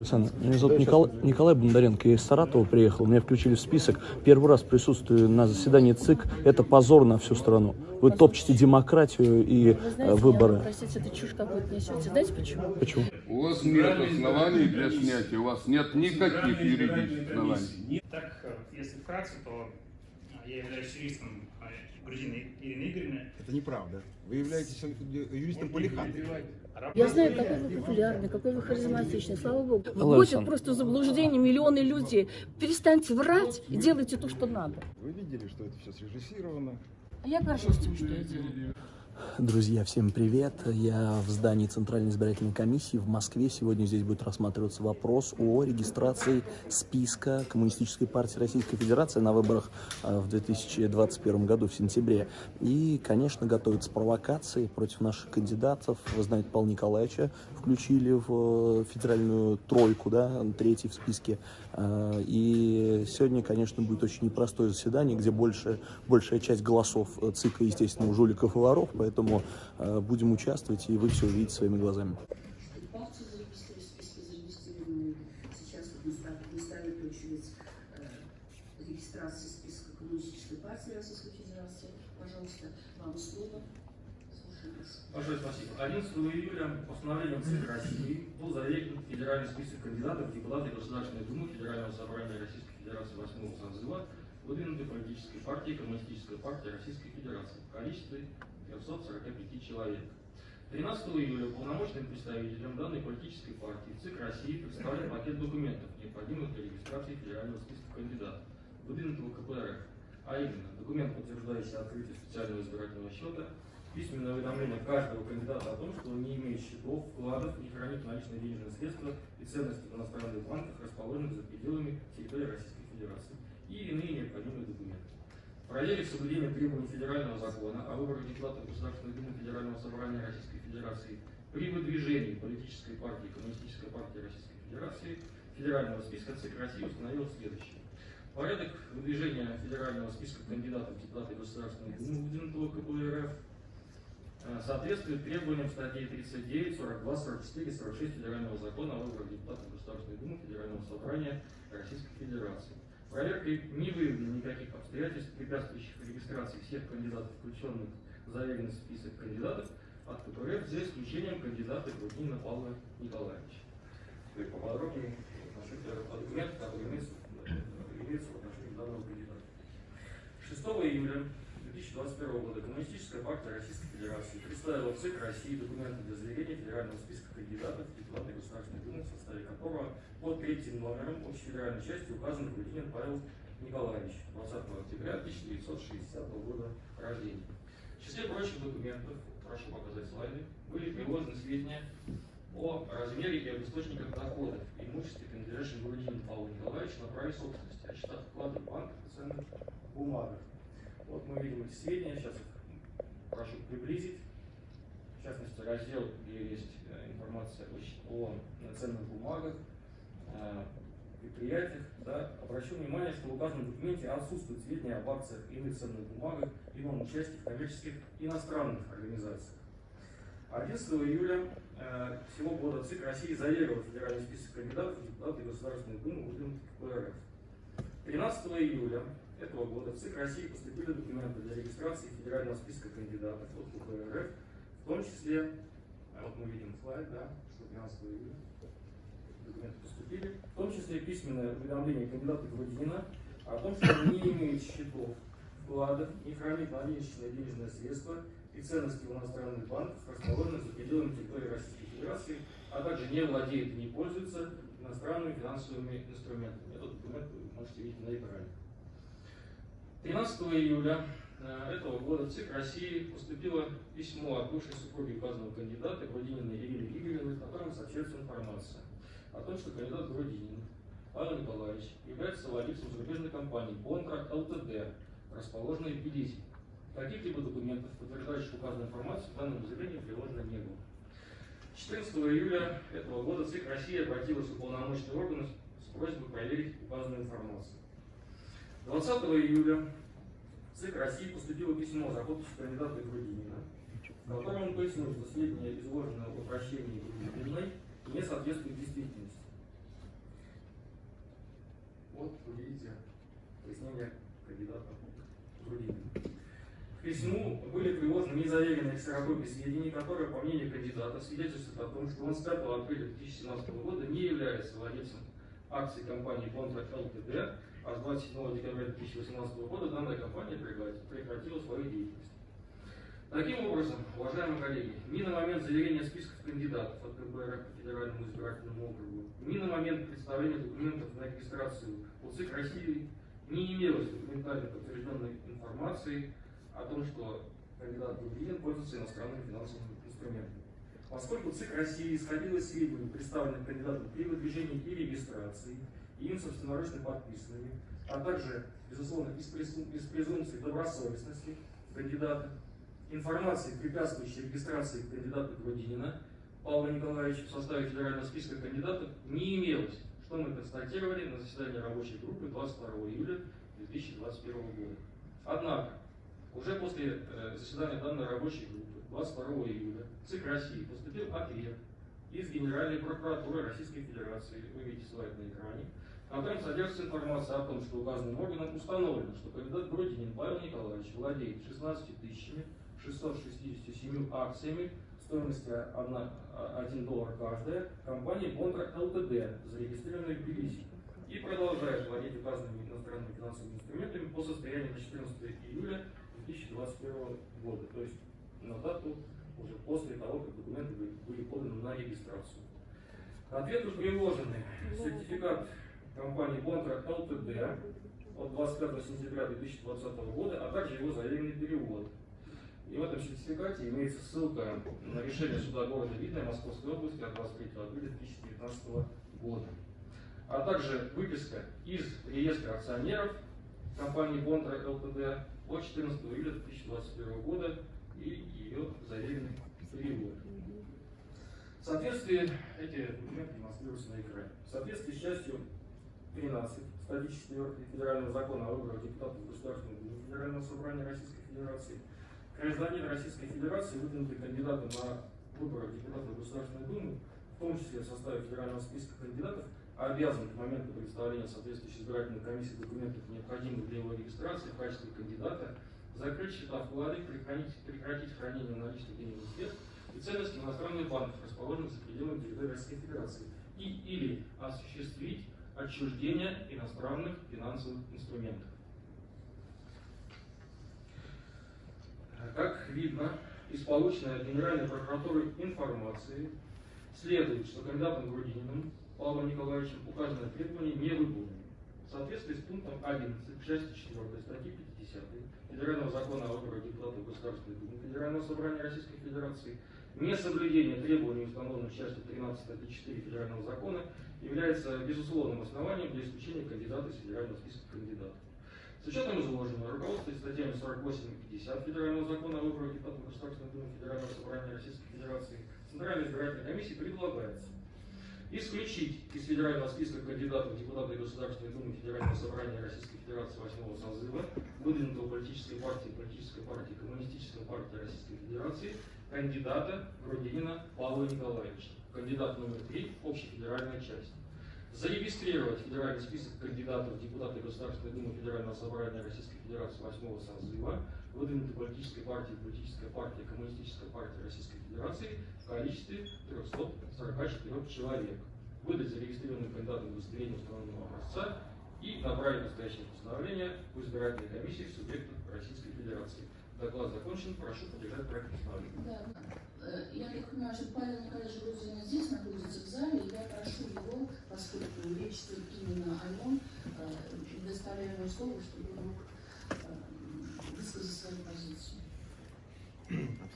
Александр, меня зовут Николай, Николай Бондаренко, я из Саратова приехал, меня включили в список. Первый раз присутствую на заседании ЦИК, это позор на всю страну. Вы топчете демократию и Вы знаете, выборы. я, простите, это чушь какую-то несете. Знаете почему? Почему? У вас нет оснований для снятия, у вас нет никаких юридических оснований. Так, если вкратце, то я являюсь юристом э, Грузины Ирины Игоревны. Это неправда. Вы являетесь юристом Полихаты. Я знаю, какой вы популярный, какой вы харизматичный, слава богу. Вводят просто заблуждение миллионы людей. Перестаньте врать и делайте то, что надо. Вы видели, что это все срежиссировано. А я горжусь тем, что я делаю. Друзья, всем привет. Я в здании Центральной избирательной комиссии в Москве. Сегодня здесь будет рассматриваться вопрос о регистрации списка Коммунистической партии Российской Федерации на выборах э, в 2021 году, в сентябре. И, конечно, готовятся провокации против наших кандидатов. Вы знаете, Павла Николаевича включили в э, федеральную тройку, да, третий в списке. Э, И сегодня, конечно, будет очень непростое заседание, где больше, большая часть голосов э, ЦИКа, естественно, у жуликов и воров, поэтому э, будем участвовать, и вы все увидите своими глазами. партии зарегистрированы, списки зарегистрированы. Сейчас вот мы стали, мы стали очередь э, регистрации списка Коммунистической партии Российской Федерации. Пожалуйста, вам слово. Слушаем вас. Большое спасибо. 11 июля постановлением ЦИК России был заверен федеральный список кандидатов в депутаты Государственной Думы Федерального собрания Российской Федерации 8 созыва, выдвинутой политической партией Коммунистическая партия Российской Федерации в количестве 345 человек. 13 июля полномочным представителем данной политической партии ЦИК России представлен пакет документов, необходимых для регистрации федерального списка кандидатов, выдвинутого КПРФ, а именно документ, подтверждающий открытие специального избирательного счета, письменное уведомление каждого кандидата о том, что он не имеет счетов, вкладов, не хранит наличные денежные средства и ценности в иностранных банках, расположенных за пределами территории Российской Федерации, и иные необходимые документы. Проверив соблюдение требований федерального закона о выборах депутатов Государственной Думы Федерального собрания Российской Федерации при выдвижении политической партии Коммунистической партии Российской Федерации федерального списка ЦИК России установил следующее. Порядок выдвижения федерального списка кандидатов в депутаты Государственной Думы, выдвинутого КПРФ, соответствует требованиям статей 39, 42, 44, 46 Федерального закона о выборах депутатов Государственной Думы Федерального собрания Российской Федерации. Проверкой не выявлено никаких обстоятельств, препятствующих регистрации всех кандидатов, включенных в заверенный список кандидатов от КПРФ, за исключением кандидата Грудинина Павла Николаевича. Теперь поподробнее отношусь к документам, которые имеются в отношении данного кандидата. 6 июля 2021 года Коммунистическая партия Российской Федерации представила в ЦИК России документы для заверения федерального списка кандидатов в депутаты Государственной Думы, в составе которого под третьим номером общефедеральной части указан Грудинин Павел Николаевич, 20 октября 1960 года рождения. В числе прочих документов, прошу показать слайды, были приложены сведения о размере и об источниках доходов имуществе, принадлежащем Грудинину Павлу Николаевичу на праве собственности, о счетах вкладов в банках и ценных бумагах. Вот мы видим эти сведения, сейчас их прошу приблизить. В частности, раздел, где есть э, информация о ценных бумагах, э, предприятиях. Да. Обращу внимание, что в указанном документе отсутствуют сведения об акциях иных ценных бумагах ином участии в коммерческих иностранных организациях. 11 июля э, всего года ЦИК России заверил федеральный список кандидатов в депутаты Государственной Думы, выдвинутых КПРФ. 13 июля этого года в ЦИК России поступили документы для регистрации федерального списка кандидатов от КПРФ, в том числе, а вот мы видим слайд, да, что 13 июля документы поступили, в том числе письменное уведомление кандидата Грудинина о том, что он не имеет счетов, вкладов, не хранит наличные денежные средства и ценности в иностранных банках, расположенных за пределами территории Российской Федерации, а также не владеет и не пользуется иностранными финансовыми инструментами. Этот документ вы можете видеть на экране. 13 июля э, этого года в ЦИК России поступило письмо от бывшей супруги указанного кандидата Грудининой Ирины Игоревны, в котором сообщается информация о том, что кандидат Грудинин Павел Николаевич является владельцем зарубежной компании Бонтра ЛТД, расположенной в Тбилиси. Каких-либо документов, подтверждающих указанную информацию, в данном заявлении приложено не было. 14 июля этого года ЦИК России обратилась в уполномоченные органы с просьбой проверить указанную информацию. 20 июля ЦИК России поступило письмо подписью кандидата Грудинина, в котором он пояснил, что сведения, изложенные в обращении Грудининой, не соответствуют действительности. видите пояснение кандидата Грудинина. К письму были приложены незаверенные ксерокопии сведений, которые, по мнению кандидата, свидетельствуют о том, что он с 5 апреля 2017 года не является владельцем акций компании «Контракт ЛТД», а с 27 декабря 2018 года данная компания прекрати- прекратила свою деятельность. Таким образом, уважаемые коллеги, ни на момент заверения списков кандидатов от КБР по Федеральному избирательному округу, ни на момент представления документов на регистрацию у ЦИК России не имелось документально подтвержденной информации о том, что кандидат Грудинин пользуется иностранными финансовыми инструментами. Поскольку ЦИК России исходил из сведений, представленных кандидатом при выдвижении и регистрации, им собственноручно подписанными, а также, безусловно, из, из презумпции добросовестности кандидата, информации, препятствующей регистрации кандидата Грудинина Павла Николаевича в составе федерального списка кандидатов не имелось, что мы констатировали на заседании рабочей группы 22 июля 2021 года. Однако, уже после э, заседания данной рабочей группы 22 июля ЦИК России поступил ответ из Генеральной прокуратуры Российской Федерации, вы видите слайд на экране, в котором содержится информация о том, что указанным органом установлено, что кандидат Грудинин Павел Николаевич владеет 16 тысячами 667 акциями стоимостью 1 доллар каждая компании Бонтра ЛТД, зарегистрированной в Тбилиси, и продолжает владеть указанными иностранными финансовыми инструментами по состоянию на 14 июля 2021 года, то есть на дату уже после того, как документы были- поданы на регистрацию. К ответу приложены сертификат компании Бонтра ЛТД от 25 сентября 2020 года, а также его заверенный перевод. И в этом сертификате имеется ссылка на решение суда города Видное Московской области от 23 апреля 2019 года. А также выписка из реестра акционеров компании Бонтра ЛТД от 14 июля 2021 года и ее заверенный перевод. В соответствии, эти документы демонстрируются на экране. В соответствии с частью 13 статьи 4 Федерального закона о выборах депутатов Государственной Думы Федерального собрания Российской Федерации. Гражданин Российской Федерации, выдвинутый кандидатом на выборах депутатов Государственной Думы, в том числе в составе федерального списка кандидатов, обязан к моменту представления соответствующей избирательной комиссии документов, необходимых для его регистрации в качестве кандидата, закрыть счета вклады, прекратить, прекратить хранение наличных денежных средств и ценностей иностранных банков, расположенных за пределами территории Российской Федерации, и или осуществить отчуждение иностранных финансовых инструментов. Как видно из полученной Генеральной прокуратуры информации, следует, что кандидатом Грудининым Павлом Николаевичем указанные требования не выполнены. В соответствии с пунктом 11 части 4 статьи 50 Федерального закона о выборах депутатов Государственной Думы Федерального собрания Российской Федерации несоблюдение требований, установленных частью 13 статьи 4 Федерального закона, является безусловным основанием для исключения кандидата из федерального списка кандидатов. С учетом изложенного, руководствуясь статьями 48 и 50 Федерального закона о выборах депутатов Государственной Думы Федерального собрания Российской Федерации, Центральной избирательной комиссии предлагается исключить из федерального списка кандидатов в депутаты Государственной Думы Федерального собрания Российской Федерации 8 созыва, выдвинутого политической партией, политической партией, коммунистической партии Российской Федерации, кандидата Грудинина Павла Николаевича, кандидат номер 3 общефедеральной части. Зарегистрировать федеральный список кандидатов в депутаты Государственной Думы Федерального собрания Российской Федерации 8 созыва, выдвинутой политической партией, политической партии, коммунистической партии Российской Федерации в количестве 344 человек. Выдать зарегистрированным кандидатам удостоверение установленного образца и направить настоящее постановление в избирательной комиссии субъектов Российской Федерации. Доклад закончен. Прошу поддержать проект постановления. Да, э, я так понимаю, что Павел Николаевич Грузин здесь находится в зале, и я прошу его, поскольку речь идет именно о нем, э, предоставляю ему слово, чтобы он мог э, высказать свою позицию.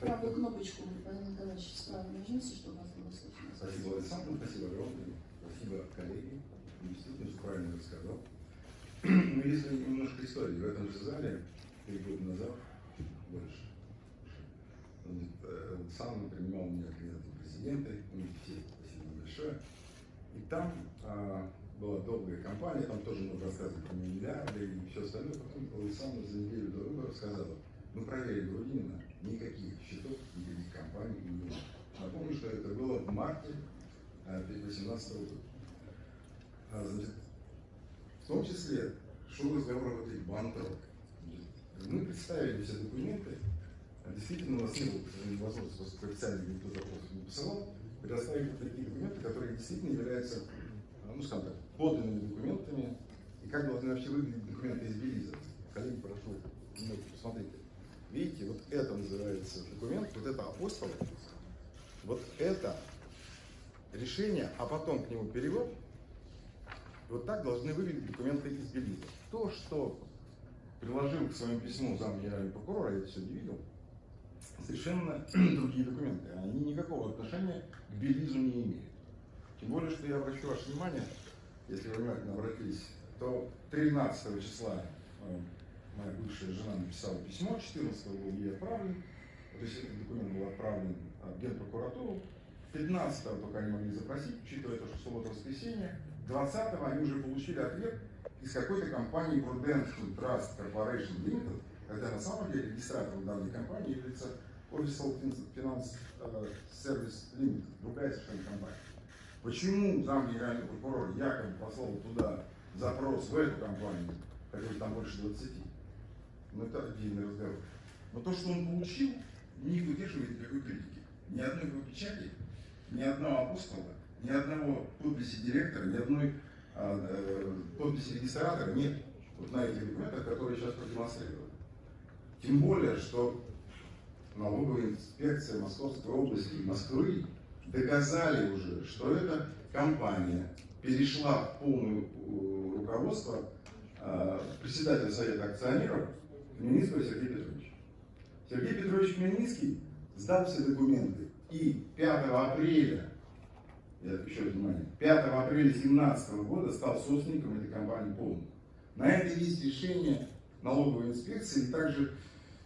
Правую кнопочку, Павел Николаевич, справа нажмите, чтобы вас было слышно. Спасибо, Александр, спасибо огромное. Спасибо, коллеги. Действительно, все правильно рассказал. Ну, если немножко истории, в этом же зале, три года назад, больше, значит, э, сам принимал меня кандидатом в президенты, ну, все, спасибо большое. И там а, была долгая кампания, там тоже можно рассказывать про миллиарды и все остальное. Потом Александр за неделю до выборов сказал, мы проверили Грудинина, никаких счетов, никаких компаний не было. Напомню, что это было в марте 2018 года. А, значит, в том числе шел разговор об этой банкрот. Мы представили все документы, а действительно у нас не было, возможности, поскольку официально никто запрос не посылал, предоставили такие документы, которые действительно являются, а, ну скажем так, подлинными документами, и как должны вообще выглядеть документы из Белиза. Коллеги, прошу, немного посмотрите. Видите, вот это называется документ, вот это апостол, вот это решение, а потом к нему перевод, вот так должны выглядеть документы из Белиза. То, что приложил к своему письму зам генерального прокурора, я это сегодня видел, совершенно другие документы. Они никакого отношения к Белизу не имеют. Тем более, что я обращу ваше внимание, если вы внимательно обратились, то 13 числа э, моя бывшая жена написала письмо, 14 был ей отправлен, то есть этот документ был отправлен в Генпрокуратуру, 15 только они могли запросить, учитывая то, что суббота воскресенье, 20 они уже получили ответ из какой-то компании Prudential Trust Corporation Limited, хотя на самом деле регистратором данной компании является Official Finance э, Service Limited, другая совершенно компания. Почему зам генерального прокурора якобы послал туда запрос в эту компанию, которых там больше 20, ну это отдельный разговор. Но то, что он получил, не выдерживает никакой критики. Ни одной его печати, ни одного апостола, ни одного подписи директора, ни одной подписи регистратора нет вот на этих документах, которые сейчас продемонстрированы. Тем более, что налоговая инспекция Московской области и Москвы доказали уже, что эта компания перешла в полное э, руководство э, председателя Совета акционеров Хмельницкого Сергея Петровича. Сергей Петрович Хмельницкий сдал все документы и 5 апреля, я раз внимание, 5 апреля 2017 года стал собственником этой компании полностью. На это есть решение налоговой инспекции, и также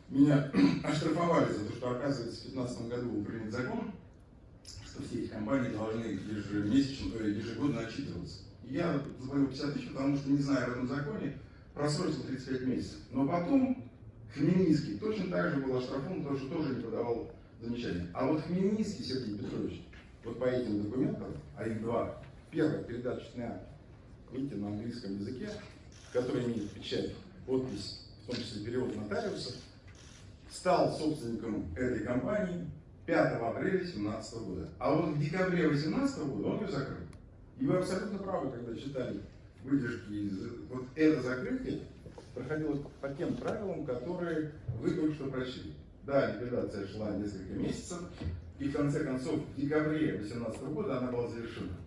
меня оштрафовали за то, что, оказывается, в 2015 году был принят закон, что все эти компании должны ежемесячно, есть ежегодно отчитываться. Я заплатил 50 тысяч, потому что не знаю в этом законе, просрочил 35 месяцев. Но потом Хмельницкий точно так же был оштрафован, потому что тоже не подавал замечания. А вот Хмельницкий Сергей Петрович, вот по этим документам, а их два, первое, передаточный акт, видите, на английском языке, который имеет печать, подпись, в том числе перевод нотариуса, стал собственником этой компании 5 апреля 2017 года. А вот в декабре 2018 года он ее закрыл. И вы абсолютно правы, когда читали выдержки из... Вот это закрытие проходило по тем правилам, которые вы только что прочли. Да, ликвидация шла несколько месяцев, и в конце концов, в декабре 2018 года она была завершена.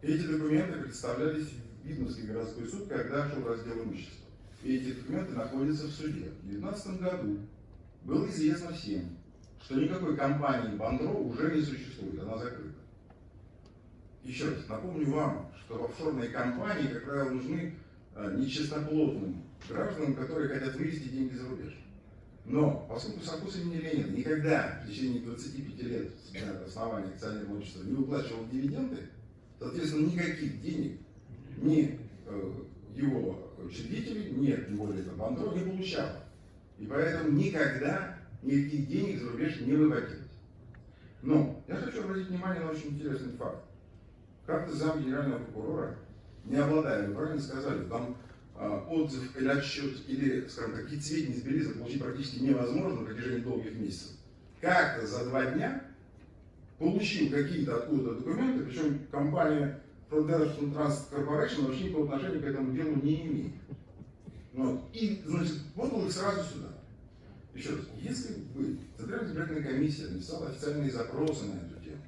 Эти документы представлялись в Видновский городской суд, когда шел раздел имущества. И эти документы находятся в суде. В 2019 году было известно всем, что никакой компании Бандро уже не существует, она закрыта. Еще раз, напомню вам, что офшорные компании, как правило, нужны э, нечистоплотным гражданам, которые хотят вывести деньги за рубеж. Но, поскольку Саркос имени Ленина никогда в течение 25 лет основания акционерного общества не выплачивал дивиденды, соответственно, никаких денег ни э, его учредители, нет, тем более это Бандро, не получал. И поэтому никогда никаких денег за рубеж не выводилось. Но я хочу обратить внимание на очень интересный факт. Как-то зам генерального прокурора, не обладая, вы правильно сказали, там отзыв или отчет, или, скажем какие-то сведения из Белиза получить практически невозможно на протяжении долгих месяцев. Как-то за два дня получил какие-то откуда-то документы, причем компания Production Trust Corporation вообще никакого отношения к этому делу не имеет. Вот. И, значит, вот он их сразу сюда. Еще раз, если бы Центральная избирательная комиссия написала официальные запросы на эту тему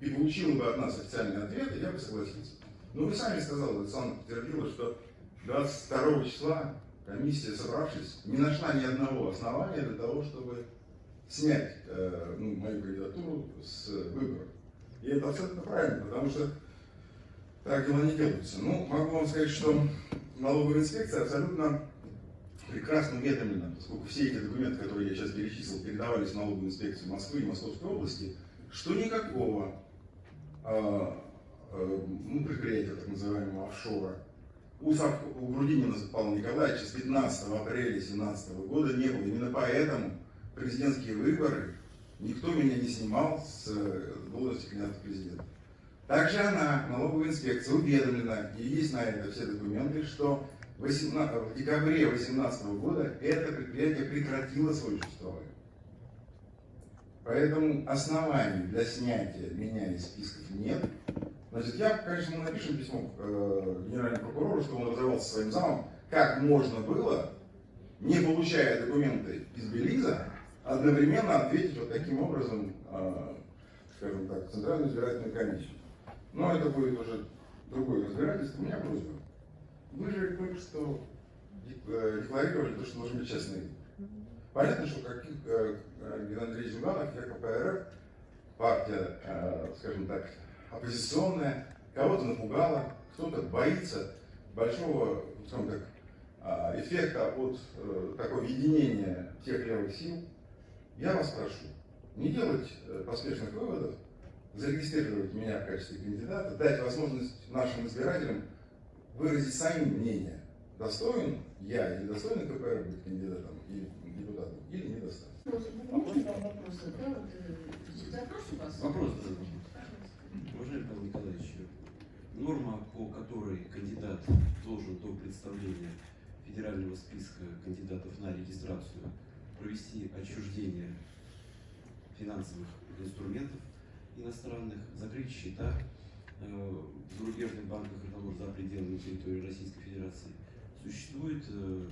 и получила бы от нас официальный ответ, я бы согласился. Но вы сами сказали, Александр подтвердила, что 22 числа комиссия, собравшись, не нашла ни одного основания для того, чтобы снять э, ну, мою кандидатуру с выборов. И это абсолютно правильно, потому что так дела не делаются. Ну, могу вам сказать, что налоговая инспекция абсолютно прекрасно уведомлена, поскольку все эти документы, которые я сейчас перечислил, передавались в налоговую инспекцию Москвы и Московской области, что никакого э, э, ну, предприятия, так называемого офшора, у, у Грудинина Павла Николаевича с 15 апреля 2017 года не было. Именно поэтому президентские выборы никто меня не снимал с должности кандидата президента. Также она, налоговая инспекция, уведомлена, и есть на это все документы, что 18 в декабре 2018 года это предприятие прекратило свое существование. Поэтому оснований для снятия меня из списков нет. Значит, я, конечно, мы напишем письмо э, генеральному прокурору, что он разобрался со своим замом, как можно было, не получая документы из Белиза, одновременно ответить вот таким образом, э, скажем так, Центральную избирательную комиссию. Но это будет уже другое разбирательство. У меня просьба. Вы же только что э, декларировали то, что должны быть честные. Понятно, что как э, Геннадий Андреевич Зюганов, я КПРФ, партия, э, скажем так, оппозиционная, кого-то напугала, кто-то боится большого, скажем так, а, эффекта от э, такого единения тех левых сил. Я вас прошу не делать э, поспешных выводов, зарегистрировать меня в качестве кандидата, дать возможность нашим избирателям выразить сами мнение, достоин я или достоин КПР быть кандидатом или депутатом, или не достоин. Можно вам вопрос задать? Вот, э, Запрос у вас? Вопрос, да. Пожалуйста. Уважаемый Павел Николаевич, норма, по которой кандидат должен до представления федерального списка кандидатов на регистрацию провести отчуждение финансовых инструментов иностранных, закрыть счета э, в зарубежных банках и того за пределами территории Российской Федерации, существует э,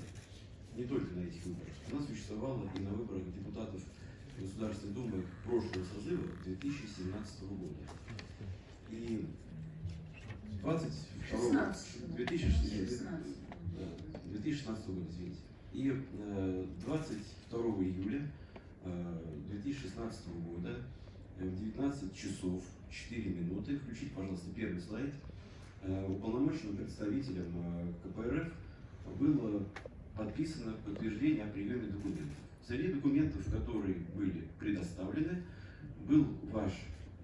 не только на этих выборах. Она существовала и на выборах депутатов Государственной Думы прошлого созыва 2017 года. И 22 16. 2016 16. да, 2016 года, извините. И э, 22 июля э, 2016 года э, в 19 часов 4 минуты, включите, пожалуйста, первый слайд, э, уполномоченным представителем э, КПРФ было подписано подтверждение о приеме документов. Среди документов, которые были предоставлены, был ваш,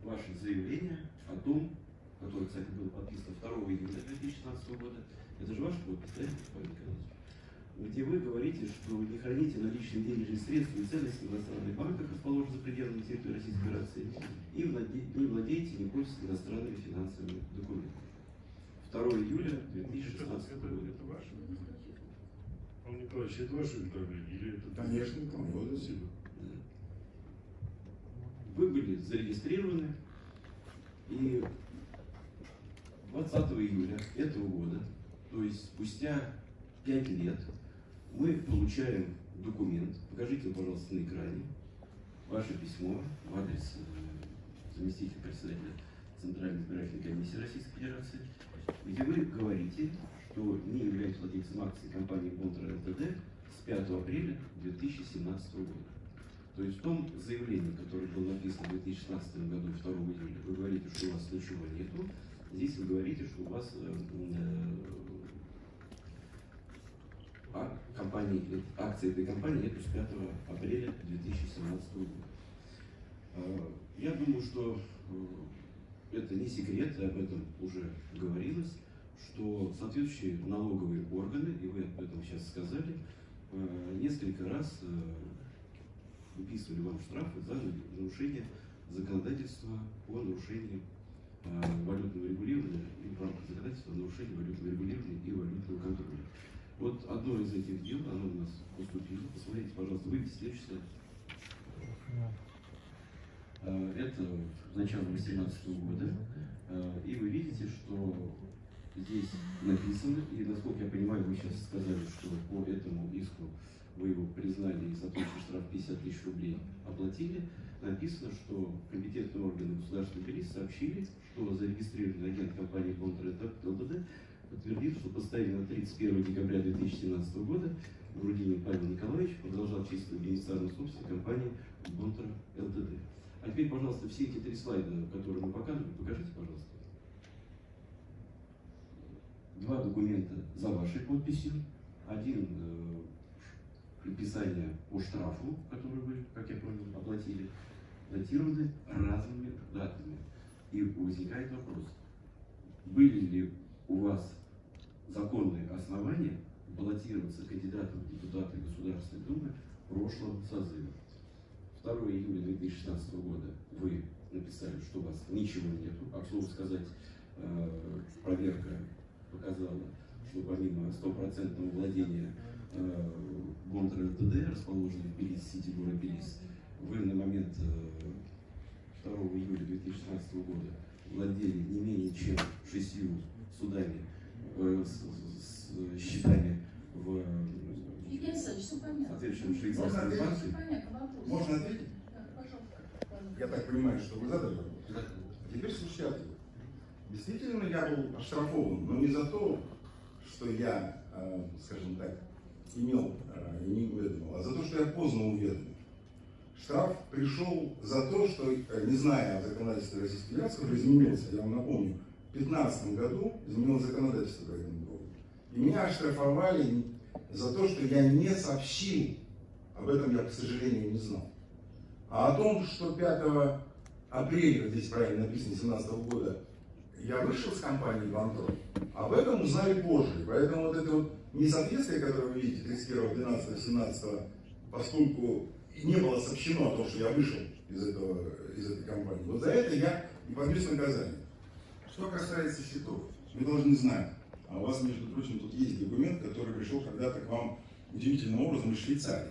ваше заявление о том, которое, кстати, было подписано 2 июля 2016 года, это же ваш подпись, да, где вы говорите, что не храните наличные денежные средства и ценности в иностранных банках, расположенных за пределами территории Российской Федерации, и владе- не владеете не пользуетесь иностранными финансовыми документами. 2 июля 2016 года. Это ваше? Павел Николаевич, это ваше направление или это... Конечно, по-моему. Спасибо. Вы были зарегистрированы, и 20 июля этого года, то есть спустя 5 лет, мы получаем документ, покажите, пожалуйста, на экране, ваше письмо в адрес э, заместителя председателя Центральной избирательной комиссии Российской Федерации, где вы говорите, что не являетесь владельцем акций компании Бонтра ЛТД с 5 апреля 2017 года. То есть в том заявлении, которое было написано в 2016 году, 2 июля, вы говорите, что у вас ничего нету. Здесь вы говорите, что у вас а, компании, э, акции этой компании нету с 5 апреля 2017 года. Я думаю, что это не секрет, об этом уже говорилось, что соответствующие налоговые органы, и вы об этом сейчас сказали, э, несколько раз э, выписывали вам штрафы за нарушение законодательства по нарушению э, валютного регулирования и в рамках законодательства о нарушении валютного регулирования и валютного контроля. Вот одно из этих дел, оно у нас поступило. Посмотрите, пожалуйста, слайд. Э, Это начало 2018 года. И вы видите, что здесь написано, и насколько я понимаю, вы сейчас сказали, что по этому иску вы его признали и соответствующий штраф 50 тысяч рублей оплатили, написано, что компетентные органы государственной полиции сообщили, что зарегистрированный агент компании Бонтер ЛТД подтвердит, что по состоянию на 31 декабря 2017 года Грудинин Павел Николаевич продолжал числить бенефициарную собственность компании Бонтер ЛТД. А теперь, пожалуйста, все эти три слайда, которые мы показывали, покажите, пожалуйста. Два документа за вашей подписью, один э, предписание по штрафу, который вы, как я понял, оплатили, датированы разными датами. И возникает вопрос, были ли у вас законные основания баллотироваться кандидатом в депутаты Государственной Думы прошлого созыва? 2 июля 2016 года вы написали, что у вас ничего нету. А к слову сказать, э, проверка показала, что помимо стопроцентного владения э, Гонтра ЛТД, расположенной в Белиз, Сити, город Белиз, вы на момент э, 2 июля 2016 года владели не менее чем шестью судами э, с, с счетами в соответствующем швейцарском Можно банке. Можно ответить? Да, пожалуйста. Я так понимаю, что вы задали вопрос. Теперь слушайте ответ. Действительно, я был оштрафован, но не за то, что я, э, скажем так, имел э, и не уведомил, а за то, что я поздно уведомил. Штраф пришел за то, что, э, не зная о законодательстве Российской Федерации, который изменился, я вам напомню, в 2015 году изменилось законодательство по этому поводу. И меня оштрафовали за то, что я не сообщил, об этом я, к сожалению, не знал. А о том, что 5 апреля, здесь правильно написано, 2017 года, я вышел с компании «Банкрот», об этом узнали позже. Поэтому вот это вот несоответствие, которое вы видите 31, 12, 17, поскольку не было сообщено о том, что я вышел из, этого, из этой компании, вот за это я и подвес наказание. Что касается счетов, вы должны знать, а у вас, между прочим, тут есть документ, который пришел когда-то к вам удивительным образом из Швейцарии,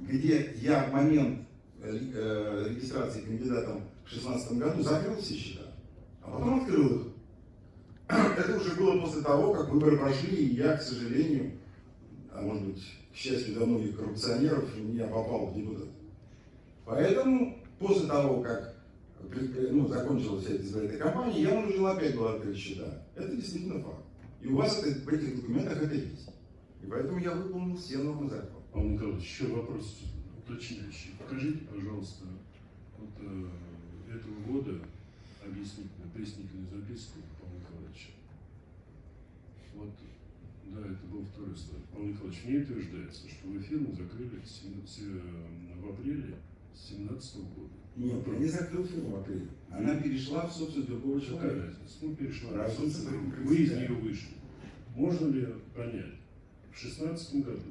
где я в момент э, э, регистрации кандидатом в 2016 году закрыл все счета, а потом открыл их. Это уже было после того, как выборы прошли, и я, к сожалению, а может быть, к счастью для многих коррупционеров, я попал в депутат. Поэтому после того, как ну, закончилась вся эта кампания, я вынужден опять был открыть счета. Это действительно факт. И у вас это, в этих документах это есть. И поэтому я выполнил все нормы закона. Павел Николаевич, еще вопрос уточняющий. Покажите, пожалуйста, вот э, этого года объяснительную, пояснительную записку Павла Николаевича. Вот, да, это был второй слайд. Павел Николаевич, мне утверждается, что вы фирму закрыли в апреле 2017 года. Нет, я не закрыл фирму в апреле. Она перешла в собственность другого Какая человека. разница? Ну, перешла. Разница Вы из нее вышли. Можно ли понять, в 2016 году,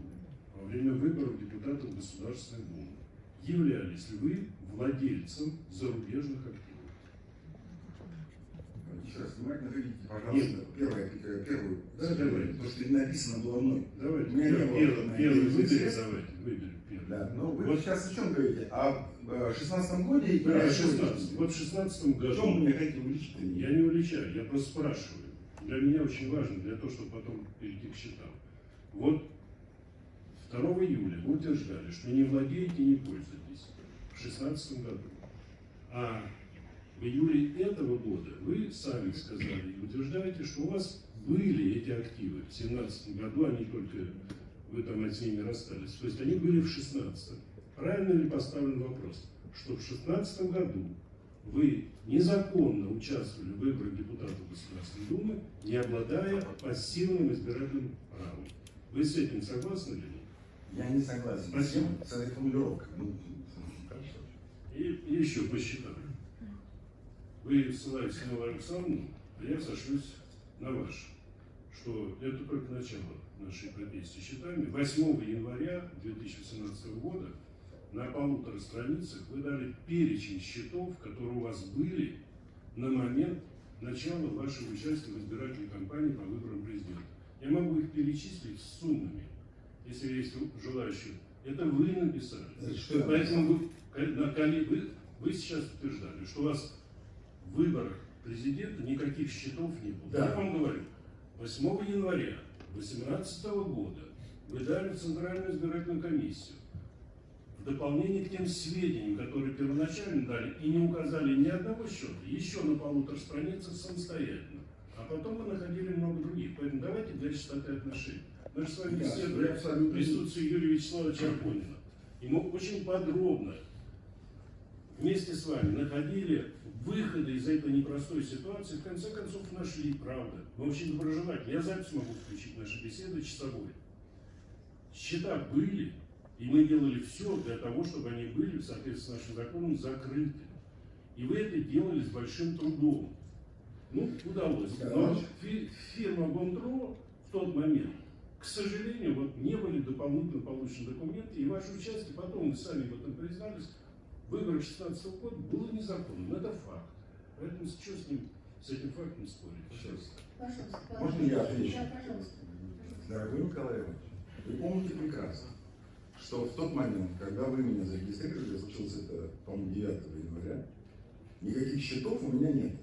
во время выборов депутатов Государственной Думы, являлись ли вы владельцем зарубежных активов? Еще раз внимательно видите, пожалуйста, первое, э, первую, Да, первое, давай. то, что написано было мной. Давайте, У меня не пер- было первый, первый интереса. давайте, выберем первый. Да, но вы Вот. сейчас о чем говорите? О э, 16 годе или Да, о 16. чем? Вот в 16 В чем вы году, меня хотите уличить? я не уличаю, я просто спрашиваю. Для меня очень важно, для того, чтобы потом перейти к счетам. Вот 2 июля вы утверждали, что не владеете и не пользуетесь в 2016 году. А в июле этого года вы сами сказали и утверждаете, что у вас были эти активы в 2017 году, они только вы там от ними расстались. То есть они были в 2016. Правильно ли поставлен вопрос, что в 2016 году вы незаконно участвовали в выборах депутатов Государственной Думы, не обладая пассивным избирательным правом? Вы с этим согласны или нет? Я не согласен Спасибо. с этой формулировкой. Ну, хорошо. И, и еще посчитаю. Вы ссылаетесь на Лару Александровну, а я сошлюсь на ваш, что это только начало нашей эпопеи с счетами. 8 января 2017 года на полутора страницах вы дали перечень счетов, которые у вас были на момент начала вашего участия в избирательной кампании по выборам президента. Я могу их перечислить с суммами, если есть желающие. Это вы написали. Это Поэтому вы, вы, вы сейчас утверждали, что у вас выборах президента никаких счетов не было. Да. Я вам говорю, 8 января 2018 года вы дали в Центральную избирательную комиссию в дополнение к тем сведениям, которые первоначально дали, и не указали ни одного счета, еще на полутора страницах самостоятельно. А потом вы находили много других. Поэтому давайте для чистоты отношений. Мы же с вами я абсолютно- в присутствии Юрия Вячеславовича Арбонина. И мы очень подробно вместе с вами находили выходы из этой непростой ситуации, в конце концов нашли, правда. Мы очень доброжелательны. Я запись могу включить наши беседы часовой. Счета были, и мы делали все для того, чтобы они были, в соответствии с нашим законом, закрыты. И вы это делали с большим трудом. Ну, удалось. Да, Но фирма Гондро в тот момент, к сожалению, вот не были дополнительно получены документы, и ваше участие, потом вы сами в этом признались, выборы 16 года было незаконным. Это факт. Поэтому что с ним, с этим фактом спорить? Сейчас. Пожалуйста. Можно я отвечу? Да, пожалуйста. Дорогой Николай Иванович, вы помните прекрасно, что в тот момент, когда вы меня зарегистрировали, случилось это, по-моему, 9 января, никаких счетов у меня нет.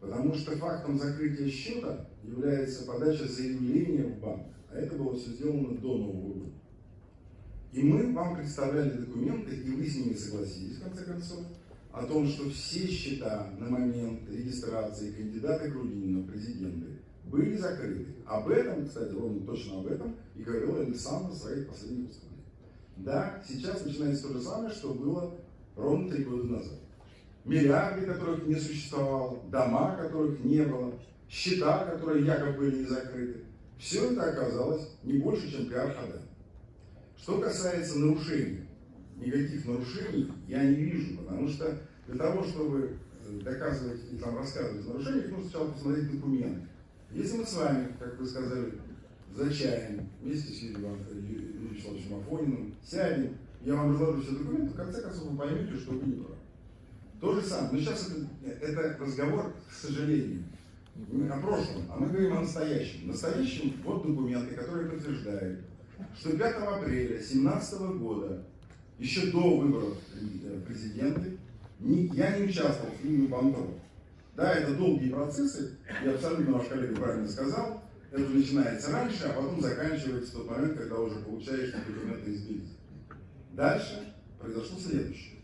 Потому что фактом закрытия счета является подача заявления в банк. А это было все сделано до Нового года. И мы вам представляли документы, и вы с ними согласились, в конце концов, о том, что все счета на момент регистрации кандидата Грудинина в президенты были закрыты. Об этом, кстати, ровно точно об этом и говорил Александр в своих последних выступлениях. Да, сейчас начинается то же самое, что было ровно три года назад. Миллиарды, которых не существовало, дома, которых не было, счета, которые якобы были не закрыты. Все это оказалось не больше, чем пиар-хода. Что касается нарушений, никаких нарушений я не вижу, потому что для того, чтобы э, доказывать и там рассказывать о нарушениях, нужно сначала посмотреть документы. Если мы с вами, как вы сказали, за чаем, вместе с Юрием Вячеславовичем Афониным, сядем, я вам разложу все документы, в конце концов вы поймете, что вы не правы. То же самое. Но сейчас это, это разговор, к сожалению, не о прошлом, а мы говорим о настоящем. Настоящем вот документы, которые подтверждают, что 5 апреля 2017 года, еще до выборов э, президента, я не участвовал в фильме «Бандеров». Да, это долгие процессы, и абсолютно ваш коллега правильно сказал, это начинается раньше, а потом заканчивается в тот момент, когда уже получаешь документы из Бельгии. Дальше произошло следующее.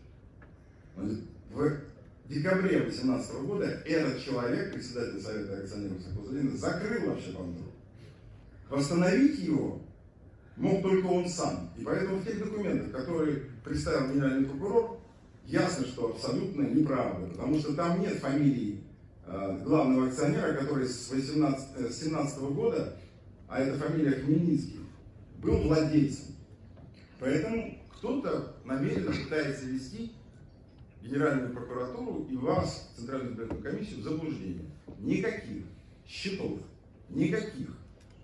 В декабре 2018 года этот человек, председатель Совета акционеров Сахузалина, закрыл вообще Бандеру. Восстановить его мог только он сам. И поэтому в тех документах, которые представил генеральный прокурор, ясно, что абсолютно неправда, потому что там нет фамилии э, главного акционера, который с 18, э, с 17 года, а это фамилия Хмельницкий, был владельцем. Поэтому кто-то намеренно пытается вести Генеральную прокуратуру и вас, Центральную избирательную комиссию, в заблуждение. Никаких счетов, никаких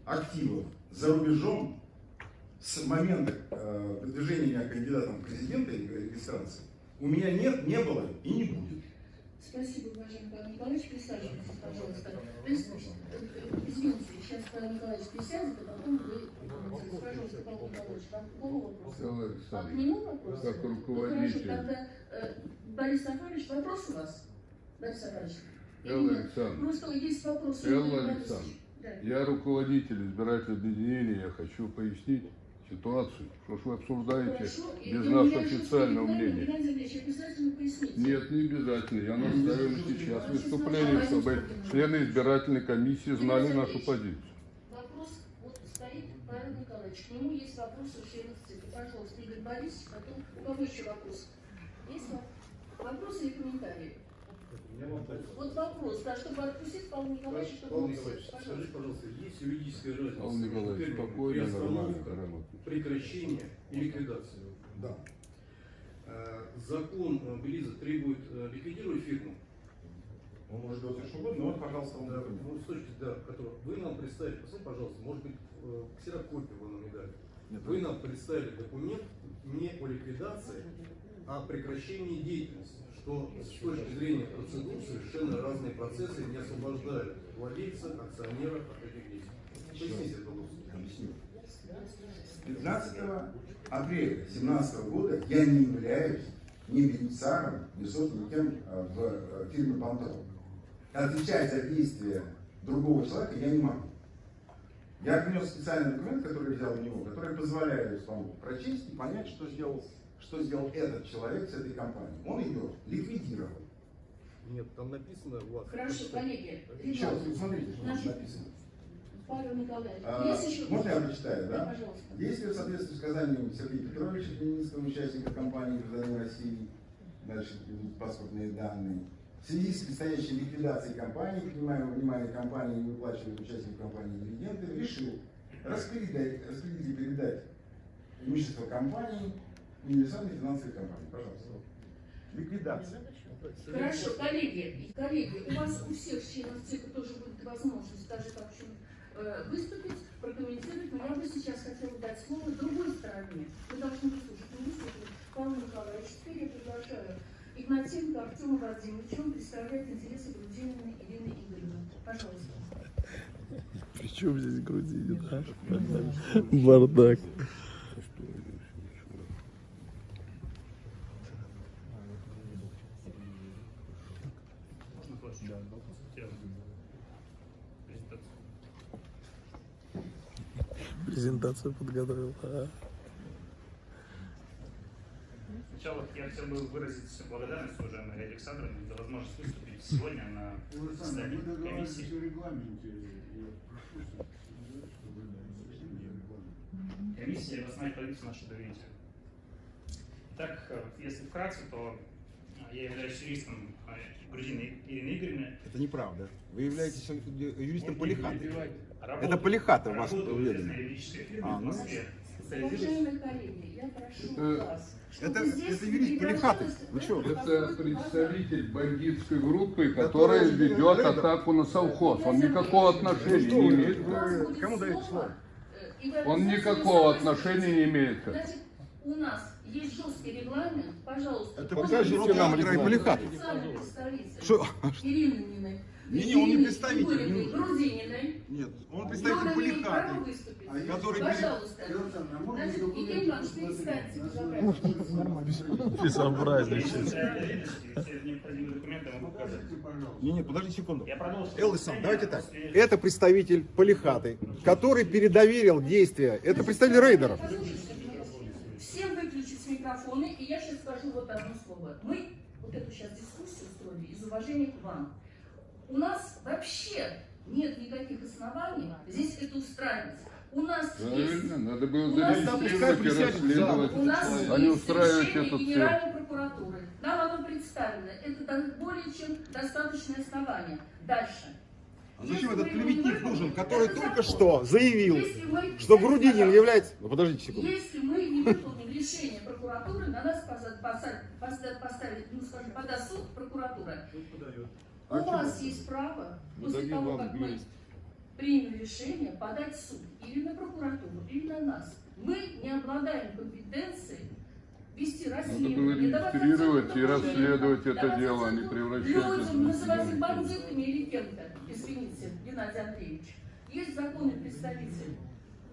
активов за рубежом с момента э, выдвижения меня кандидатом в президенты регистрации у меня нет, не было и не будет. Спасибо, уважаемый Павел Николаевич. Присаживайтесь, пожалуйста. Извините, сейчас Павел Николаевич присядет, а потом вы... Пожалуйста, Павел Николаевич, вам к кому вопрос? Михаил А к нему вопрос? как Ну, руководитель. Хорошо, тогда э, Борис Сафарович, вопрос у вас? Борис Сафарович? Или Элла? Александровна, Просто есть вопрос. Элла. Александровна, Да. я руководитель избирательного объединения, я хочу пояснить ситуацию, что ж вы обсуждаете. И без нашего официального мнения. Нет, не обязательно. Я настаиваю сейчас выступление, чтобы члены избирательной комиссии знали нашу позицию. Вопрос вот стоит Павел Николаевич. К нему есть вопрос у членов ЦИКа. Пожалуйста, Игорь Борисович, потом у кого еще вопрос? Есть во- вопросы или комментарии? Вот вопрос, да, чтобы отпустить Павла Николаевича, чтобы Павел Николаевич, скажите, Пожалуйста. есть юридическая разница Павел Николаевич, спокойно, нормально, прекращение и ликвидация? Да. Э, Закон э, Белиза требует э, ликвидировать фирму. Он может делать что угодно, но вот, пожалуйста, он Да, ну, с точки да, которого вы нам представили, посмотрите, пожалуйста, может быть, ксерокопию вы нам не дали. Нет, Вы нам представили документ не о ликвидации, а о прекращении деятельности, что с точки зрения процедур совершенно разные процессы не освобождают владельца, акционера от этих действий. Поясните, пожалуйста. Объясню. С 15 апреля 2017 года я не являюсь ни бенефициаром, ни собственником э, в э, фирме «Пантон». Отвечать за действия другого человека я не могу. Я принес специальный документ, который взял у него, который позволяет вам прочесть и понять, что сделал, что сделал этот человек с этой компанией. Он ее ликвидировал. Нет, там написано у вас. Хорошо, коллеги, Еще раз, ребята, смотрите, что там Значит, написано. Павел Николаевич, А, есть еще можно я прочитаю, Да, да? пожалуйста. Действия в соответствии с указанием Сергея Петровича, Хмельницкого участника компании «Гражданин России», дальше идут паспортные данные. В связи с предстоящей ликвидацией компании, принимая во внимание компании не выплачивает участникам компании дивиденды, решил распределять, распределить и передать имущество компании универсальной финансовой компании. Пожалуйста. Ликвидация. Хорошо, коллеги, коллеги, у вас у всех членов ЦИКа тоже будет возможность, даже как э, выступить, прокомментировать, но я бы сейчас хотела дать слово другой стороне. Вы должны выслушать. Не выслушать Павла Николаевича. Теперь я приглашаю Игнатенко Артема Владимировича. Он представляет интересы Грудинина Ирины Игоревны. Пожалуйста. Причем здесь Грузия, да? Бардак. Можно флешку? Да, Презентацию. Презентацию подготовил. а. Сначала я хотел бы выразить благодарность уважаемой Александровне за возможность выступить сегодня на заседании комиссии. Комиссия восстановить правительство наше доверие. Итак, э, если вкратце, то э, я являюсь юристом э, Грудиной Ирины Игоревны. Это неправда. Вы являетесь юристом Можно перебивать. Это у вас фирме А, ну. Москве. Специализируюсь Уважаемые коллеги, я прошу Это- вас, это- юрист Полихаты. Вы в чё? это, представитель бандитской группы, Который которая ведет атаку на совхоз. Он никакого отношения не имеет. Вы кому даете слово, э, Он никакого отношения не имеет. У нас есть жесткий регламент, пожалуйста. Это покажите нам регламент. Полихаты. Официальный представитель Что? Ирининой. Не-не, он не представитель. Грудининой. Нет, он представитель Полихаты. выступить. который- Пожалуйста. Значит, Евгений Иванович. Не, не, подожди секунду. Элвисон, давайте так. Это представитель Полихаты, который передоверил действия. Это представитель рейдеров. Всем выключить микрофоны, и я сейчас скажу вот одно слово. Мы вот эту сейчас дискуссию устроили из уважения к вам. У нас вообще нет никаких оснований здесь это устраивать. У нас есть Правильно, надо было У нас зарегистрировать и есть- расследовать, У нас а не есть устраивать цирк. Генеральной прокуратуры. Нам оно представлено. Это более чем достаточное основание. Дальше. А зачем этот клеветник нужен, который это только закон. что заявил, мы- что Грудинин является... Ну, подождите секунду. Если мы не выполним решение прокуратуры, на нас поставит, ну скажем, подаст суд прокуратура. У вас есть право, после того, как мы примем решение, подать в суд или на прокуратуру, или на нас. Мы не обладаем компетенцией вести Надо было расследование, давать регистрировать и расследовать это дело, а не превращать это Людям в называть их бандитами или кем-то. Извините, Геннадий Андреевич. Есть законный представитель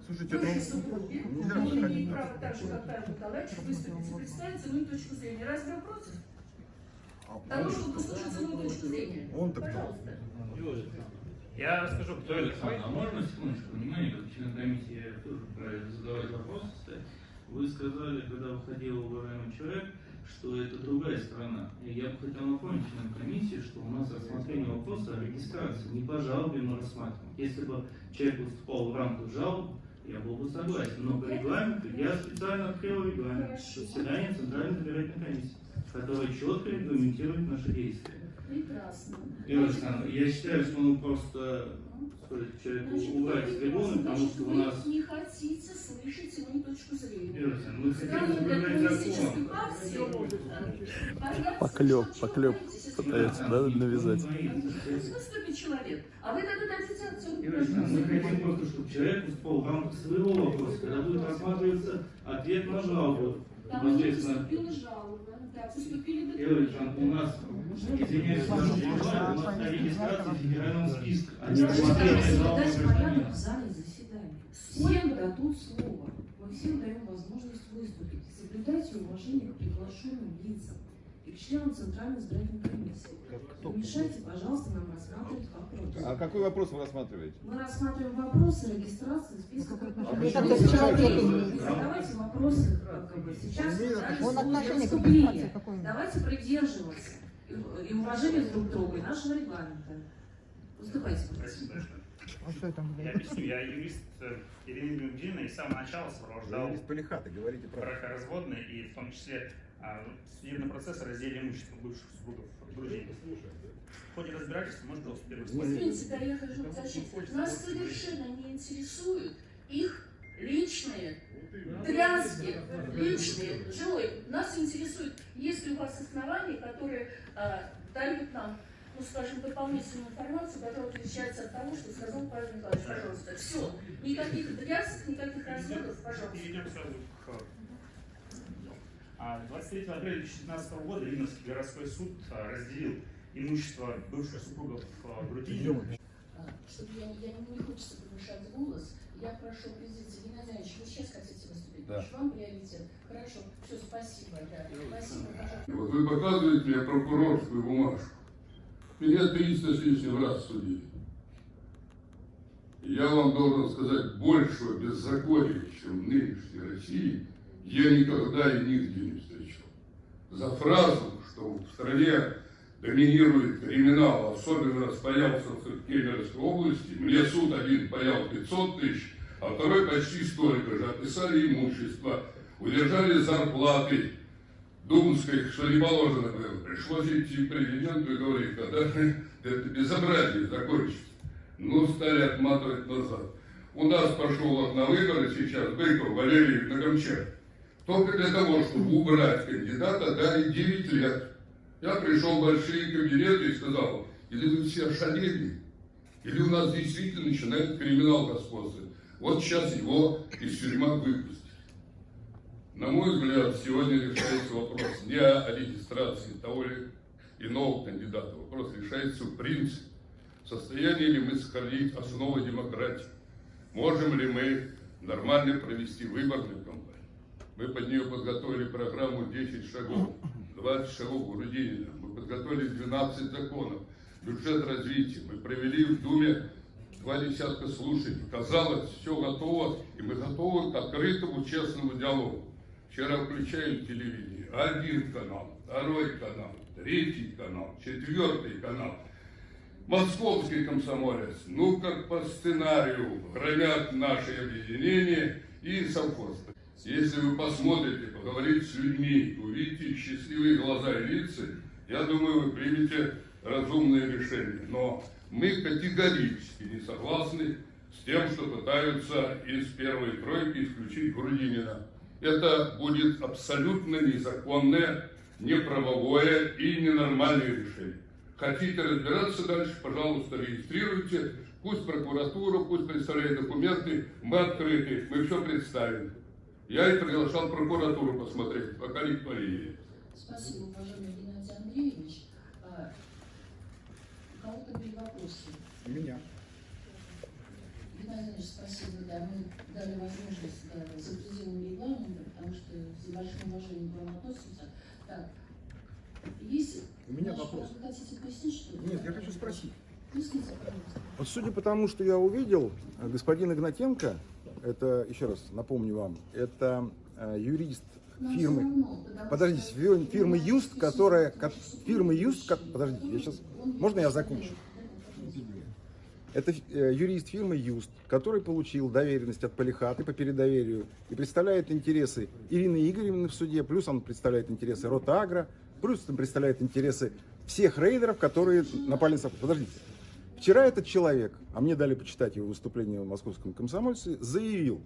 Слушайте, Бывший ну, супруг, нельзя он имеет право так же, как Павел Николаевич, выступить и представить свою точку зрения. Разве вы против? Того, чтобы послушать свою точку зрения. Он-то кто? Пожалуйста. Я расскажу, кто это. Александр, а можно секундочку внимания, как член комиссии, я тоже правильно задавать вопросы. Вы сказали, когда выходил уважаемый человек, что это другая страна. И я бы хотел напомнить членам комиссии, что у нас рассмотрение вопроса о регистрации не по жалобе мы рассматриваем. Если бы человек выступал в рамках жалоб, я был бы согласен. Но по регламенту я специально открыл регламент заседания Центральной избирательной комиссии, который четко регламентирует наши действия. Прекрасно. Ира Александровна, я считаю, что ну просто стоит человеку Значит, убрать вы трибуны, потому что у вы нас... не хотите слышать мою точку зрения. Ира Александровна, мы хотим соблюдать закон. Поклеп, поклеп пытается, да, навязать. Выступит человек, а вы тогда дадите оценку. Мы хотим просто, чтобы человек выступал в рамках своего вопроса, когда будет рассматриваться ответ на жалобу. Там не поступила жалоба, у нас, извиняюсь, у нас на регистрации не рассмотрение жалобы Соблюдать порядок в зале заседаний. Всем дадут слово. Мы всем даем возможность выступить. Соблюдайте уважение к приглашенным лицам и членам Центральной избирательной комиссии. Не мешайте, пожалуйста, нам рассматривать вопросы. А какой вопрос вы рассматриваете? Мы рассматриваем вопросы регистрации списка почему Не задавайте вопросы как бы, сейчас. Он да, отношение к? Давайте придерживаться и уважения друг к другу и нашего регламента. Спасибо большое. А что там Я объясню, я юрист э, Ирины Гудина и с самого начала сопровождал Юрист Полихаты, говорите правду. бракоразводные и в том числе а, судебный процесс о разделе имущества бывших супругов друзей. В ходе разбирательства, может, пожалуйста, первый. Извините, да я хочу защитить. Нас совершенно не интересуют их личные тряски, личные жилы. Нас интересует, есть ли у вас основания, которые а, дают нам ну, скажем, дополнительную информацию, которая отличается от того, что сказал Павел Николаевич. Пожалуйста. Все. Никаких дрязг, никаких разводов, пожалуйста. Перейдем сразу к... А, 23 апреля 2015 года Ленинский городской суд а, разделил имущество бывших супругов а, Грудинина. А, Чтобы я, я не, не хочется повышать голос, я прошу президента Геннадий Ильич, вы сейчас хотите выступить? Да. Вам приоритет. Хорошо. Все, спасибо. Да. Спасибо, пожалуйста. Вот вы показываете мне прокурорскую бумажку. Меня 300 с лишним раз судили. Я вам должен сказать, большего беззакония, чем в нынешней России, я никогда и нигде не встречал. За фразу, что в стране доминирует криминал, особенно распаялся в Кемеровской области, мне суд один паял 500 тысяч, а второй почти столько же. Отписали имущество, удержали зарплаты, Думской, что не положено было. Пришлось идти к президенту и говорить, когда это безобразие закончится. Ну, стали отматывать назад. У нас пошел на выборы сейчас Быков Валерий на. Только для того, чтобы убрать кандидата, дали 9 лет. Я пришел в большие кабинеты и сказал, или вы все ошалели, или у нас действительно начинает криминал господствовать. Вот сейчас его из тюрьмы выпустят. На мой взгляд, сегодня решается вопрос не о регистрации того или иного кандидата. Вопрос решается в принципе. В состоянии ли мы сохранить основы демократии? Можем ли мы нормально провести кампанию? Мы под нее подготовили программу 10 шагов, 20 шагов Грудинина. Мы подготовили 12 законов, бюджет развития. Мы провели в Думе два десятка слушаний. Казалось, все готово, и мы готовы к открытому, честному диалогу. Вчера включаю телевидение. Один канал, второй канал, третий канал, четвертый канал. Московский комсомолец, ну как по сценарию, хранят наши объединения и совхозы. Если вы посмотрите, поговорите с людьми, увидите счастливые глаза и лица, я думаю, вы примете разумное решение. Но мы категорически не согласны с тем, что пытаются из первой тройки исключить Грудинина. Это будет абсолютно незаконное, неправовое и ненормальное решение. Хотите разбираться дальше, пожалуйста, регистрируйте. Пусть прокуратура, пусть представляет документы. Мы открыты, мы все представим. Я и приглашал прокуратуру посмотреть, пока никто не едет. Спасибо, уважаемый Геннадий Андреевич. А, У кого-то были вопросы? У меня. Геннадий Андреевич, спасибо, да, мы дали возможность да, за пределами регламента, потому что с большим уважением к вам относимся. Так, есть... У меня Ваш- вопрос. Вы хотите пояснить, что ли? Нет, я хочу спросить. Поясните, пожалуйста. Вот судя по тому, что я увидел, э, господин Игнатенко, это, еще раз напомню вам, это э, юрист фирмы, подождите, фирмы Юст, которая, фирмы Юст, подождите, я сейчас, можно я закончу? Это э, юрист фирмы Юст, который получил доверенность от Полихаты по передоверию и представляет интересы Ирины Игоревны в суде, плюс он представляет интересы Ротагра, плюс он представляет интересы всех рейдеров, которые напали на совхоз. Подождите. Вчера этот человек, а мне дали почитать его выступление в московском комсомольце, заявил,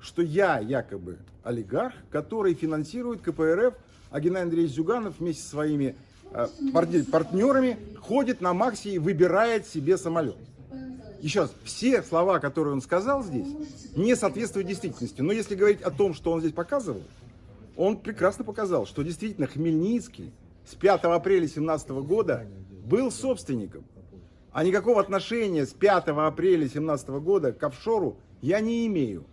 что я якобы олигарх, который финансирует КПРФ, а Геннадий Андреевич Зюганов вместе со своими э, партнер- партнерами ходит на Максе и выбирает себе самолет. Еще раз, все слова, которые он сказал здесь, не соответствуют действительности. Но если говорить о том, что он здесь показывал, он прекрасно показал, что действительно Хмельницкий с 5 апреля 2017 года был собственником. А никакого отношения с 5 апреля 2017 года к офшору я не имею.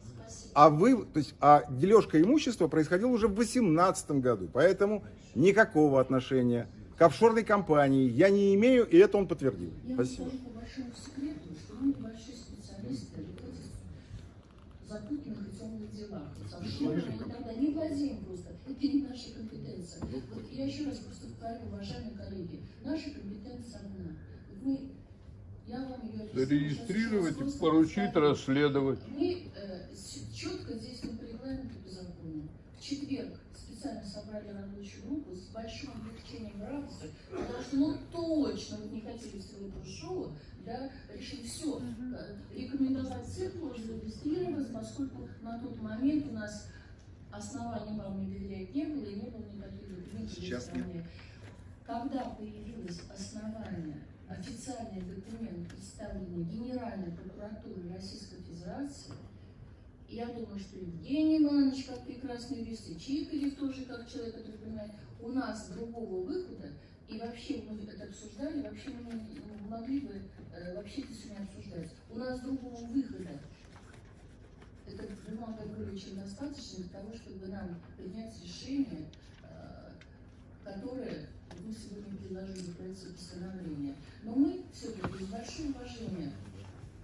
А вы, то есть, а дележка имущества происходила уже в 2018 году. Поэтому никакого отношения к офшорной компании я не имею, и это он подтвердил. Я Спасибо. секрету, делах. С офшорами мы тогда не владеем просто. Это не наша компетенция. Вот я еще раз просто повторю, уважаемые коллеги, наша компетенция одна. Мы, я вам ее объясню. Зарегистрировать и поручить расследовать. Мы э, четко здесь мы по регламенту по закону. В четверг специально собрали рабочую группу с большим облегчением радости, потому что ну точно вот не хотели всего этого шоу, да, решили все, рекомендовать цифру, зарегистрировать, поскольку на тот момент у нас оснований вам не доверять не было и не было никаких документов Сейчас страны. когда появилось основание, официальный документ, представленный Генеральной прокуратурой Российской Федерации, я думаю, что Евгений Иванович, как прекрасный юрист, и Чикалев тоже, как человек, который понимает, у нас другого выхода, и вообще мы это обсуждали, вообще мы не могли бы э, вообще это сегодня обсуждать. У нас другого выхода. Это бумага более чем достаточно для того, чтобы нам принять решение, э, которое вы сегодня предложили в проекте постановления. Но мы все-таки с большим уважением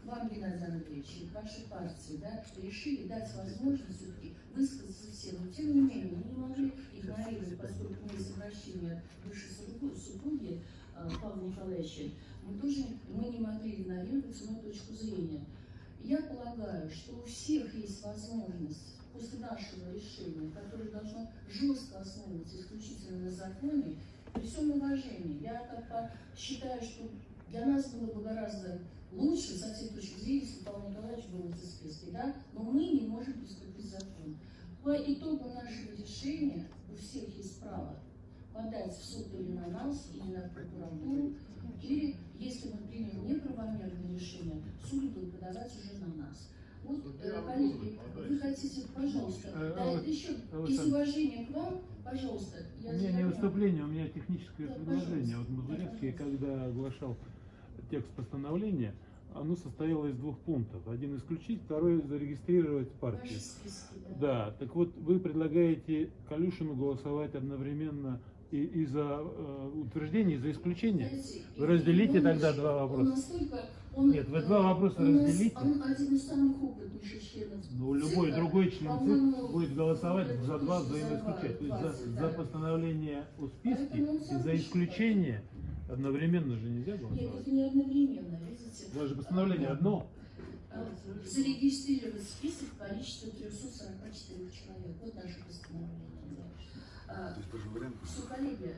вам, Геннадий Андреевич, и к вашей партии, да, решили дать возможность все-таки высказаться всем. Но тем не менее, мы не могли игнорировать, поскольку мы из обращения бывшей супруги э, Павла Николаевича, мы тоже мы не могли игнорировать свою точку зрения. Я полагаю, что у всех есть возможность после нашего решения, которое должно жестко основываться исключительно на законе, при всем уважении, я как бы считаю, что для нас было бы гораздо лучше, со всей точки зрения, если Павел Николаевич был в списке, да, но мы не можем приступить закон. По итогу нашего решения у всех есть право подать в суд или на нас, или на прокуратуру, или, если мы примем неправомерное решение, суд будет подавать уже на нас. Вот, э, коллеги, вы хотите, пожалуйста, Э, да, это еще из уважения к вам, пожалуйста. У Я меня не выступление, у меня техническое Да, предложение. Вот пожалуйста. Мазурецкий, когда оглашал текст постановления, оно состояло из двух пунктов. Один исключить, второй зарегистрировать партию. Списки, да. Да, так вот вы предлагаете Калюшину голосовать одновременно и, и за э, утверждение, и за исключение? Знаете, Вы разделите тогда два вопроса. настолько- он, Нет, вы два вопроса он разделите. Он один из самых опытнейших членов. Ну, любой другой член ЦИК будет голосовать за два взаимоисключения. То есть за, за постановление о списке и за исключение одновременно же нельзя Нет, голосовать. это не одновременно, видите. У вас же постановление одно. А, Зарегистрировать список в количестве 344 человек. Вот наше постановление. Да. А, Что, коллеги,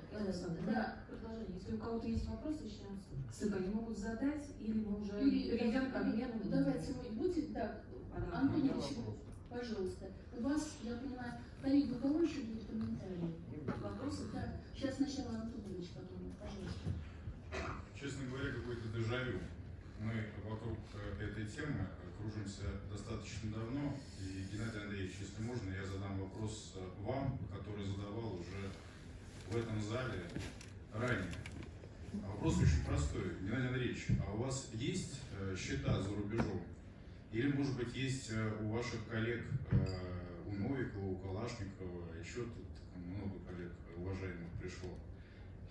да, предложение. Если у кого-то есть вопросы, ЦИКа, они могут задать, или мы уже Или- перейдем к обмену. Давайте мы будем, да, Антон Ильич, пожалуйста. У вас, я понимаю, коллеги, у кого еще будут комментарии? Вопросы? Да. Сейчас сначала Антон Ильич, потом, пожалуйста. Честно говоря, какой-то дежавю. Мы вокруг э, этой темы кружимся достаточно давно. И, Геннадий Андреевич, если можно, я задам вопрос э, вам, который задавал уже в этом зале ранее. А Вопрос очень простой. Геннадий Андреевич, а у вас есть э, счета за рубежом? Или, может быть, есть э, у ваших коллег, у Новикова, у Калашникова, еще тут много коллег уважаемых пришло?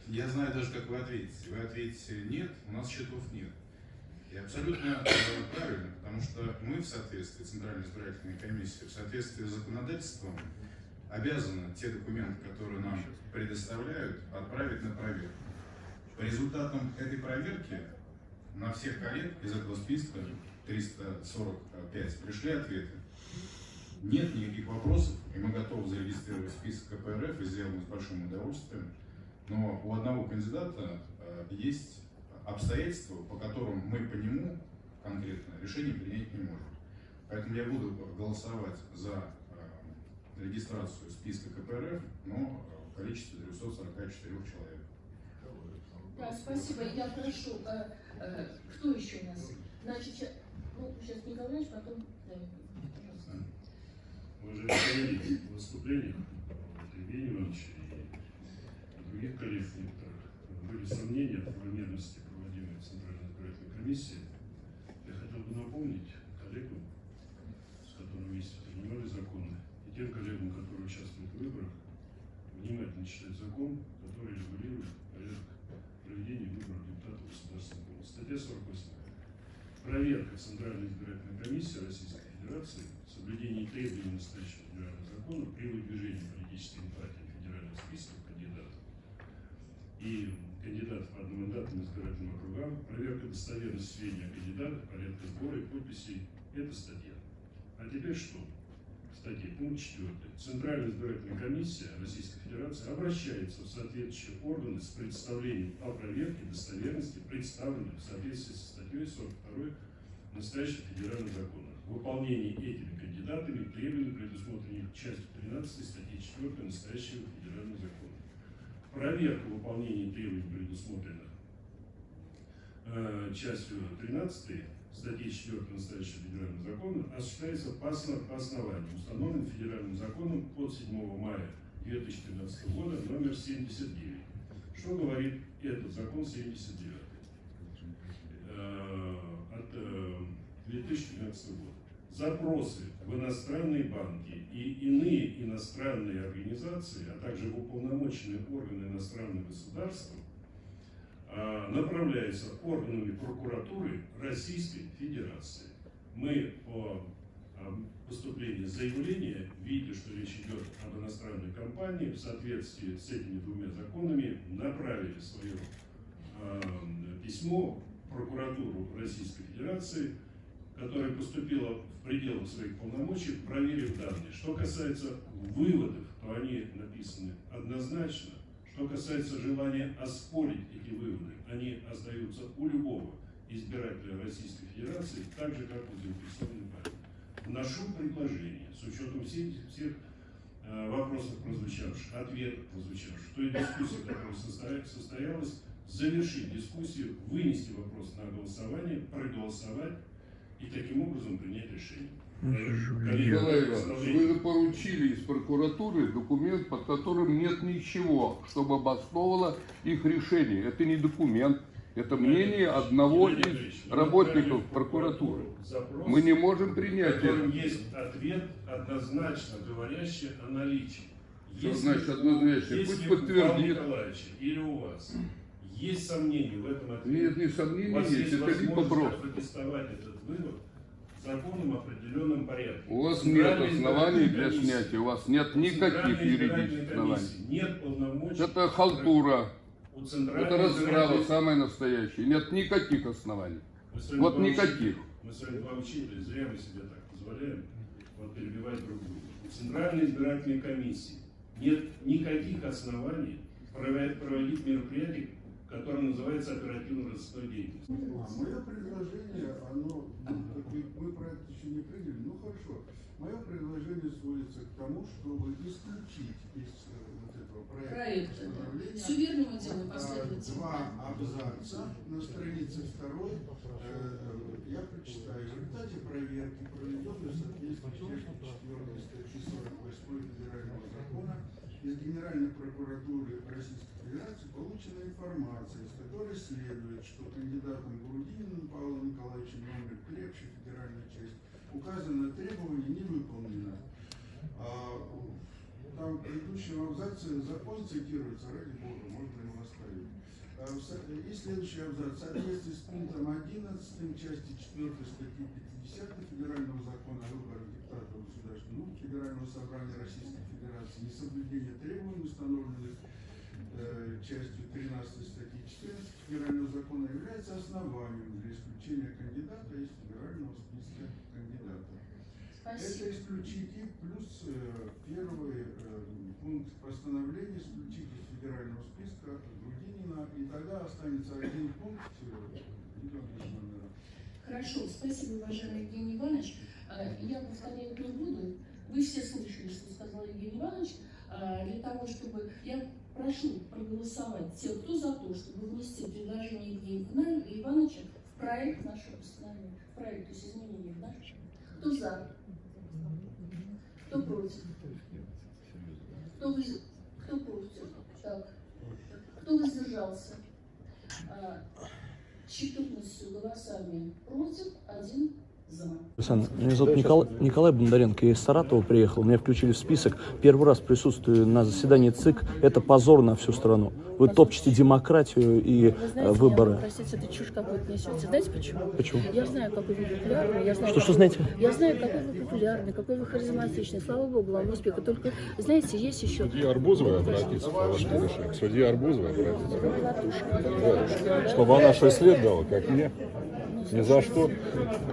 Я знаю даже, как вы ответите. Вы ответите нет, у нас счетов нет. И абсолютно э, правильно, потому что мы в соответствии, Центральная избирательная комиссия, в соответствии с законодательством обязаны те документы, которые нам предоставляют, отправить на проверку. По результатам этой проверки на всех коллег из этого списка 345 пришли ответы. Нет никаких вопросов, и мы готовы зарегистрировать список КПРФ и сделаем с большим удовольствием. Но у одного кандидата э, есть обстоятельства, по которым мы по нему конкретно решение принять не можем. Поэтому я буду голосовать за э, регистрацию списка КПРФ, но в количестве 344 человек. Да, спасибо. Я прошу, э, э, кто еще у нас? Значит, ща- ну, сейчас Николаевич, потом... Да, пожалуйста. Уважаемые коллеги, в выступлениях Евгения Ивановича и других коллег некоторых были сомнения в правомерности комиссии. Я хотел бы напомнить коллегам, с которыми вместе принимали законы, и тем коллегам, которые участвуют в выборах, внимательно читать закон, который регулирует порядок проведения выборов депутатов Государственной Думы. Статья 48. Проверка Центральной избирательной комиссии Российской Федерации соблюдение требований настоящего федерального закона при выдвижении политическими партиями федеральных списков кандидатов и кандидатов по одномандатным избирательным округам, проверка достоверности сведений о кандидатах, порядка сбора и подписей – это статья. А теперь что? Статья, пункт 4. Центральная избирательная комиссия Российской Федерации обращается в соответствующие органы с представлением о проверке достоверности представленных в соответствии со статьей 42 настоящего федерального закона. В выполнении этими кандидатами требований, предусмотренных частью 13 статьи 4 настоящего федерального закона. Проверка выполнения требований, предусмотренных э, частью 13 статьи 4 настоящего федерального закона, осуществляется по, основ- по основанию, установленным федеральным законом от 7 мая 2013 года номер 79. Что говорит этот закон 79 э, от э, 2013 года? Запросы в иностранные банки и иные иностранные организации, а также в уполномоченные органы иностранных государств а, направляется органами прокуратуры Российской Федерации. Мы по а, поступлению заявления, видя, что речь идет об иностранной компании, в соответствии с этими двумя законами направили свое а, письмо в прокуратуру Российской Федерации, которое поступило в пределах своих полномочий, проверив данные. Что касается выводов, то они написаны однозначно. Что касается желания оспорить эти выводы, они остаются у любого избирателя Российской Федерации, так же, как у заинтересованной партии. Вношу предложение, с учетом всех, всех э, вопросов прозвучавших, ответов прозвучавших, той дискуссии, которая состоя- состоялась, завершить дискуссию, вынести вопрос на голосование, проголосовать и таким образом принять решение. Коллеги, Николай Иванович, представляете? вы поручили из прокуратуры документ, под которым нет ничего, чтобы обосновывало их решение. Это не документ, это мнение одного Геннадий из работников прокуратуры. запрос, Мы не можем в принять котором это. есть ответ, однозначно говорящий о наличии. Что Если значит однозначно? Если Пусть подтвердит. Николаевича или у вас есть сомнения в этом ответе, Нет, не вас есть, есть это либо опротестовать вывод в законном определенном порядке. У вас нет оснований для снятия, у вас нет никаких юридических оснований. комиссии Нет полномочий. Это халтура, У Центральной это расправа самая настоящая. Нет никаких оснований. Вот никаких. Мы с вами учителя, зря мы себе так позволяем вот, перебивать друг друга. У Центральной избирательной комиссии нет никаких оснований проводить, проводить мероприятие, которое называется оперативно-розыскной деятельностью. Мое предложение, оно, мы про это еще не приняли, ну хорошо. Мое предложение сводится к тому, чтобы исключить из э, вот этого проекта постановления, Все верно мы делаем последовательно. Два абзаца на странице второй. э, Я прочитаю. В результате проверки, проведенной в соответствии с частью 4 статьи 48 Федерального закона, из Генеральной прокуратуры Российской Федерации получена информация, из которой следует, что кандидатом Грудининым Павлом Николаевичем номер 3 федеральная часть указанное требование не выполнено. А, там в предыдущем абзаце закон цитируется, ради бога, можно его оставить. А, И следующий абзац. В соответствии с пунктом 11 части 4 статьи 50 Федерального закона о выборах депутатов Государственной Думы Федерального собрания Российской Федерации несоблюдение требований, установленных частью 13 статьи 14 Федерального закона является основанием для исключения кандидата из федерального списка кандидатов. Это Спасибо. исключить и плюс э, первый э, пункт постановления исключить из федерального списка Грудинина, и тогда останется один пункт э. Хорошо, спасибо, уважаемый Евгений Иванович. Э, Я повторять не буду. Вы все слышали, что сказал Евгений Иванович. Э, Для того, чтобы... Я прошу проголосовать тех, кто за то, чтобы внести предложение Евгения Ивановича в проект нашего постановления, в проект, то есть изменения в наш. Кто за? Кто против? Кто, вы- кто против? Так. Кто воздержался? А, 14 голосами против, один за. Александр, меня зовут Николай, Николай Бондаренко, я из Саратова приехал, меня включили в список. Первый раз присутствую на заседании ЦИК, это позор на всю страну. Вы топчете демократию и знаете, выборы. меня, простите, это чушь какую-то несете. Знаете почему? Почему? Я знаю, какой вы популярный. Я знаю, Что- что какой- знаете? Я знаю, какой вы популярный, какой вы харизматичный. Слава Богу, вам успеха. Только, знаете, есть еще... Судье Арбузовой обратиться решению. К судье Арбузовой обратиться. Да. Чтобы она шесть лет дала, как мне. Ни за что.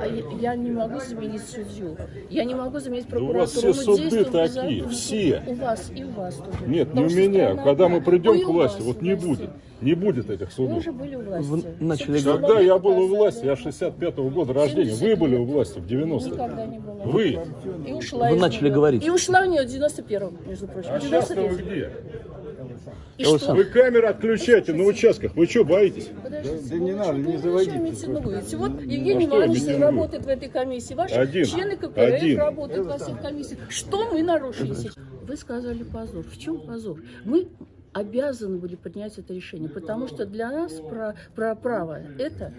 А я, я не могу заменить судью. Я не могу заменить Да у вас прокуратуру. все Мы суды такие, все. У вас и у вас тоже. Нет, не Потому у что меня. страна Когда мы придем Ой, к у власти, вот у не будет. Не будет этих Вы судов. уже были у власти. Вы начали Когда я был у власти, я 65-го года рождения, вы были у власти в 90-х. Никогда не была. Вы. И ушла Вы начали говорить. И ушла в нее в 91-м, между прочим. А сейчас вы 93-м. где? И что? Вы камеры отключайте на участках. Вы что, боитесь? Подождите, Да не надо, не заводите? Вот А Евгений что Иванович работает в этой комиссии, ваши Один. члены КПРФ Один. работают во всех комиссиях. Что мы нарушили сейчас? Вы сказали позор. В чем позор? Мы обязаны были принять это решение, потому что для нас про, про право это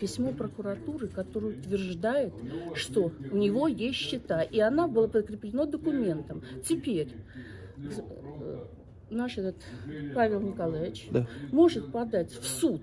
письмо прокуратуры, которое утверждает, что у него есть счета, и она была подкреплена документом. Теперь наш этот Павел Николаевич Да. может подать в суд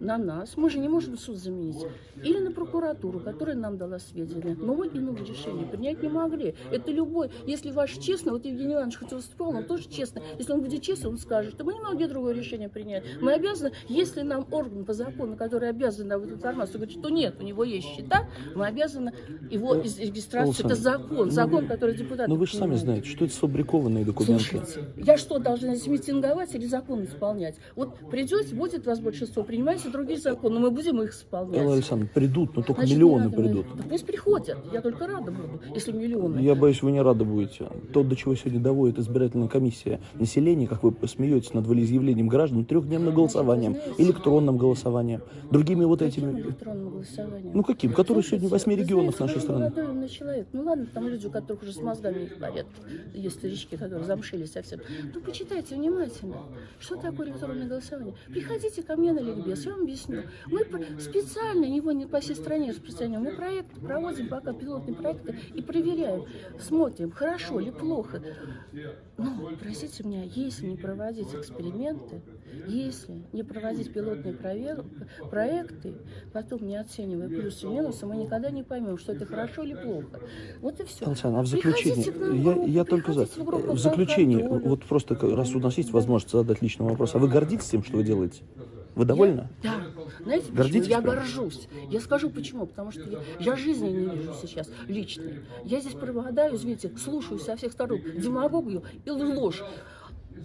на нас, мы же не можем суд заменить, или на прокуратуру, которая нам дала сведения, но мы иного решения принять не могли. Это любой, если ваш честно, вот Евгений Иванович хоть выступал, он тоже честно, если он будет честный, он скажет, что мы не могли другое решение принять. Мы обязаны, если нам орган по закону, который обязан нам эту информацию, говорит, что нет, у него есть счета, мы обязаны его из регистрации, это закон, закон, который депутаты Ну вы же сами знаете, что это сфабрикованные документы. Слушайте, я что, должна здесь митинговать или закон исполнять? Вот придете, будет вас большинство, принимайте другие законы, мы будем их исполнять. Элла Александровна, придут, но только Значит, миллионы придут. Да пусть приходят, я только рада буду, если миллионы. Я боюсь, вы не рады будете. То, до чего сегодня доводит избирательная комиссия населения, как вы смеетесь над волеизъявлением граждан, трехдневным голосованием, электронным голосованием, другими вот Каким этими... электронным голосованием? Ну каким? Которые сегодня в восьми регионах нашей страны. молодой умный человек. Ну ладно, там люди, у которых уже с мозгами не в порядке. Есть старички, которые замшили совсем. Ну почитайте внимательно. Что такое электронное голосование? Приходите ко мне на ликбез, я вам объясню. Мы специально его не по всей стране распространяем. Мы проекты проводим пока пилотные проекты и проверяем, смотрим, хорошо или плохо. Ну, простите меня, если не проводить эксперименты, если не проводить пилотные провер- проекты, потом не оценивая плюсы и минусы, мы никогда не поймем, что это хорошо или плохо. Вот и все. Александр, а в к нам в я, я только за. в В заключение, «Контроль». вот просто раз у нас есть возможность задать личный вопрос, а вы гордитесь тем, что вы делаете? Вы довольны? Да. Знаете? Гордитесь Я прям? горжусь. Я скажу почему. Потому что я, я жизни не вижу сейчас личной. Я здесь пропадаю, извините, слушаю со всех сторон демагогию и ложь.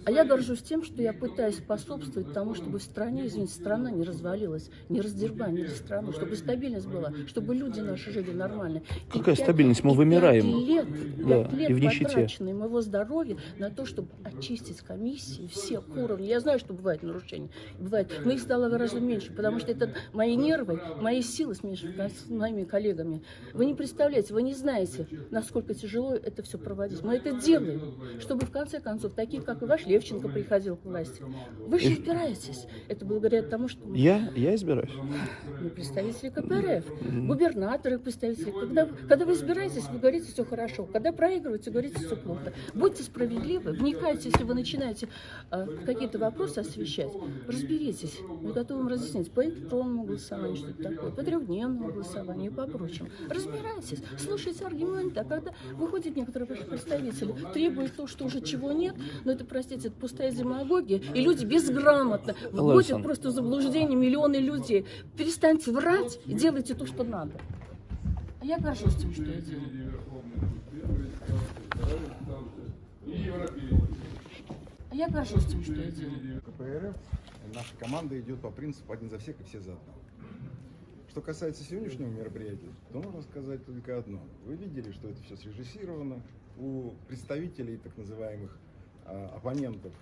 А я горжусь тем, что я пытаюсь способствовать тому, чтобы в стране, извините, страна не развалилась, не раздербанили страну, чтобы стабильность была, чтобы люди наши жили нормально. И Какая пять- стабильность? Мы и вымираем. Лет, Да, лет и в нищете. моего здоровья на то, чтобы очистить комиссии всех уровней. Я знаю, что бывают нарушения. Бывает. Но их стало гораздо меньше, потому что это мои нервы, мои силы смешаны с моими коллегами. Вы не представляете, вы не знаете, насколько тяжело это все проводить. Мы это делаем, чтобы в конце концов, такие, как и ваш Левченко, приходил к власти. Вы же избираетесь. Это благодаря тому, что Я, я избираюсь. мы представители КПРФ, губернаторы, представители. Когда, когда вы избираетесь, вы говорите все хорошо. Когда проигрываете, говорите все плохо. Будьте справедливы, вникайте, если вы начинаете э, какие-то вопросы освещать, разберитесь. Мы готовы вам разъяснить по электронному голосованию, что это такое, по трехдневному голосованию и по прочему. Разбирайтесь, слушайте аргументы. А когда выходят некоторые ваши представители, требуют то, что уже чего нет, но это, простите, это пустая демагогия, и люди безграмотно вводят просто в заблуждение миллионы людей. Перестаньте врать и делайте то, что надо. А я горжусь тем, что я делаю. А я горжусь тем, что я делаю. КПРФ наша команда идет по принципу один за всех и все за одного. Что касается сегодняшнего мероприятия, то можно сказать только одно. Вы видели, что это все срежиссировано. У представителей так называемых а, оппонентов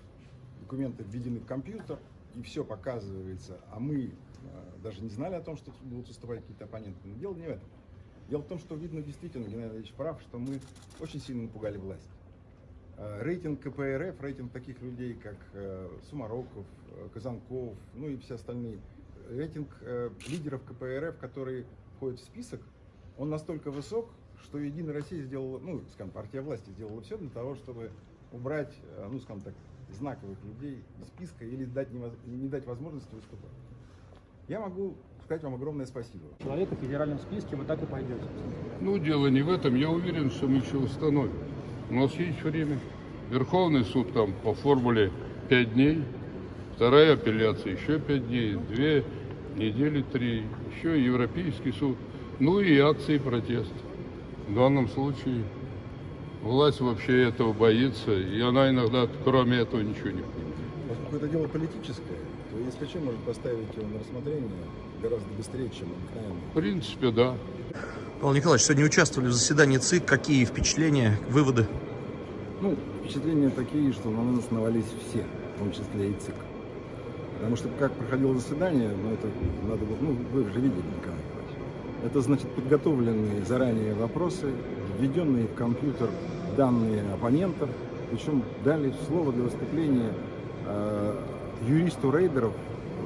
документы введены в компьютер, и все показывается, а мы а, даже не знали о том, что будут выступать какие-то оппоненты. Но дело не в этом. Дело в том, что видно действительно, Геннадий Ильич прав, что мы очень сильно напугали власть. Э, Рейтинг КПРФ, рейтинг таких людей, как э, Сумароков, э, Казанков, ну и все остальные, рейтинг э, лидеров КПРФ, которые входят в список, он настолько высок, что Единая Россия сделала, ну, скажем, партия власти сделала все для того, чтобы убрать, э, ну, скажем так, знаковых людей из списка или дать невоз- не дать возможности выступать. Я могу сказать вам огромное спасибо. Человека в федеральном списке вы так и пойдете. Ну, дело не в этом. Я уверен, что мы еще установим. У нас есть время. Верховный суд там по формуле 5 дней. Вторая апелляция еще 5 дней. Две недели, три. Еще Европейский суд. Ну и акции протеста. В данном случае власть вообще этого боится. И она иногда, кроме этого, ничего не понимает. Поскольку это дело политическое, то ЕСПЧ может поставить его на рассмотрение гораздо быстрее, чем обыкновенно. В принципе, да. Павел Николаевич, сегодня участвовали в заседании ЦИК. Какие впечатления, выводы? Ну, впечатления такие, что на нас навались все, в том числе и ЦИК. Потому что как проходило заседание, ну это надо было, ну вы же видели, Николай Николаевич. Это значит подготовленные заранее вопросы, введенные в компьютер данные оппонентов, причем дали слово для выступления э, юристу рейдеров,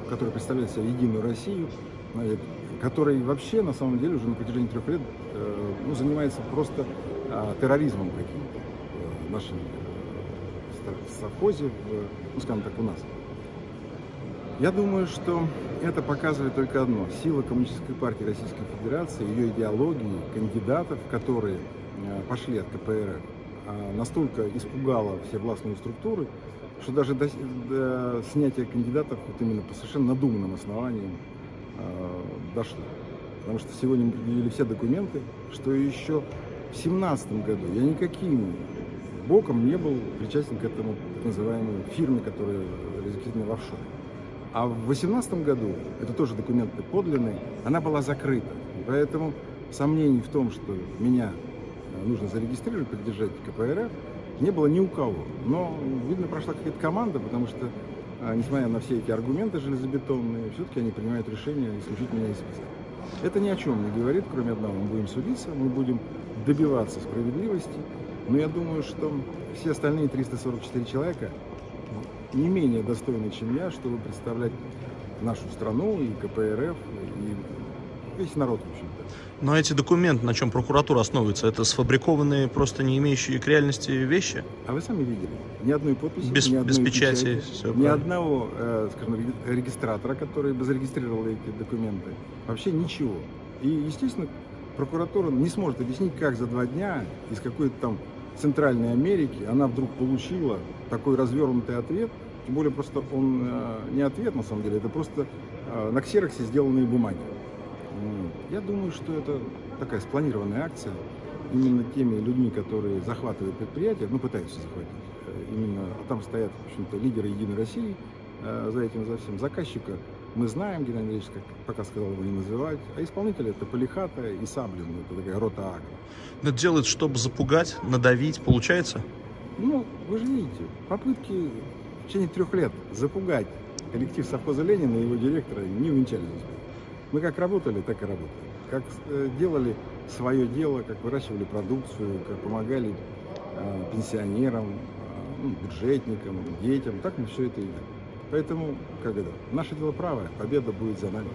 который представляет себя Единую Россию, который вообще на самом деле уже на протяжении трех лет э, ну, занимается просто э, терроризмом каким-то в нашем э, совхозе, в, ну скажем так, у нас. Я думаю, что это показывает только одно. Сила Коммунистической партии Российской Федерации, ее идеологии, кандидатов, которые э, пошли от КПРФ, а настолько испугала все властные структуры, что даже до, до снятия кандидатов вот именно по совершенно надуманным основаниям э, дошло. Потому что сегодня мы предъявили все документы, что еще в 2017 году я никаким боком не был причастен к этому так называемой фирме, которая зарегистрирована в офшоре. А в 2018 году, это тоже документы подлинные, она была закрыта. Поэтому сомнений в том, что меня э, нужно зарегистрировать, поддержать КПРФ, не было ни у кого. Но, видно, прошла какая-то команда, потому что, э, несмотря на все эти аргументы железобетонные, все-таки они принимают решение исключить меня из списка. Это ни о чем не говорит, кроме одного. Мы будем судиться, мы будем добиваться справедливости. Но я думаю, что все остальные 344 человека не менее достойны, чем я, чтобы представлять нашу страну и КПРФ, и весь народ, в общем-то. Но эти документы, на чем прокуратура основывается, это сфабрикованные, просто не имеющие к реальности вещи? А вы сами видели. Ни одной подписи, без, ни одной без печати, печати, все ни правильно. одного, э, скажем, регистратора, который бы зарегистрировал эти документы. Вообще ничего. И, естественно, прокуратура не сможет объяснить, как за два дня из какой-то там Центральной Америки она вдруг получила такой развернутый ответ, тем более просто он э, не ответ на самом деле, это просто э, на ксероксе сделанные бумаги. Я думаю, что это такая спланированная акция именно теми людьми, которые захватывают предприятия, ну пытаются захватить. Именно а там стоят, в общем-то, лидеры Единой России э, за этим, за всем. Заказчика мы знаем, Геннадий Андреевич, как пока сказал его не называть, а исполнители это Полихата и Саблин, это такая рота Агро. Это делают, чтобы запугать, надавить, получается? Ну, вы же видите, попытки в течение трех лет запугать коллектив совхоза Ленина и его директора не увенчались успехом. Мы как работали, так и работали. Как э, делали свое дело, как выращивали продукцию, как помогали э, пенсионерам, э, ну, бюджетникам, детям, так мы все это и делали. Поэтому, как это, наше дело правое, победа будет за нами.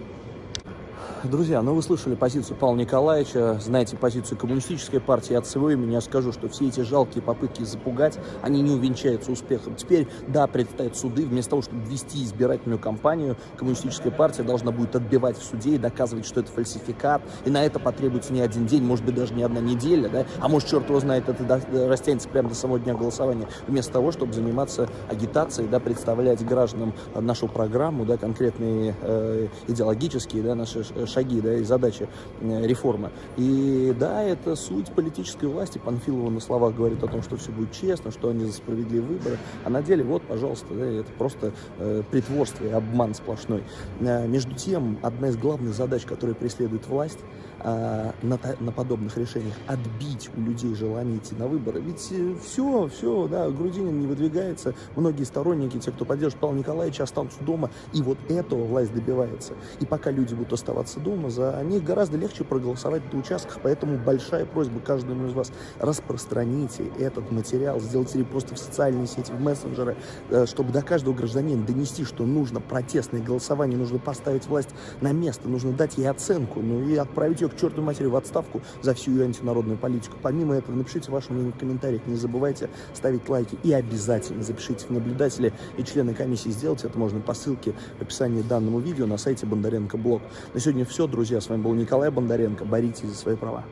Друзья, ну вы слышали позицию Павла Николаевича, знаете позицию коммунистической партии. От всего имени я скажу, что все эти жалкие попытки запугать, они не увенчаются успехом. Теперь, да, предстоят суды. Вместо того, чтобы вести избирательную кампанию, коммунистическая партия должна будет отбивать в суде и доказывать, что это фальсификат. И на это потребуется не один день, может быть, даже не одна неделя, да? А может, черт его знает, это растянется прямо до самого дня голосования. Вместо того, чтобы заниматься агитацией, да, представлять гражданам нашу программу, да, конкретные э, идеологические, да, наши шаги да, и задачи э, реформы. И да, это суть политической власти. Панфилова на словах говорит о том, что все будет честно, что они за справедливые выборы. А на деле, вот, пожалуйста, да, это просто э, притворство и обман сплошной. Э, между тем, одна из главных задач, которые преследует власть, э, на, на подобных решениях отбить у людей желание идти на выборы. Ведь э, все, все, да, Грудинин не выдвигается, многие сторонники, те, кто поддерживает Павла Николаевича, останутся дома, и вот этого власть добивается. И пока люди будут оставаться дома, за них гораздо легче проголосовать на участках, поэтому большая просьба каждому из вас, распространите этот материал, сделайте репосты в социальные сети, в мессенджеры, э, чтобы до каждого гражданина донести, что нужно протестное голосование, нужно поставить власть на место, нужно дать ей оценку, ну и отправить ее к чертовой матери в отставку за всю ее антинародную политику. Помимо этого, напишите ваше мнение в комментариях, не забывайте ставить лайки и обязательно запишите в наблюдатели и члены комиссии. Сделать это можно по ссылке в описании данному видео на сайте Бондаренко Блог. На сегодня все, друзья. С вами был Николай Бондаренко. Боритесь за свои права.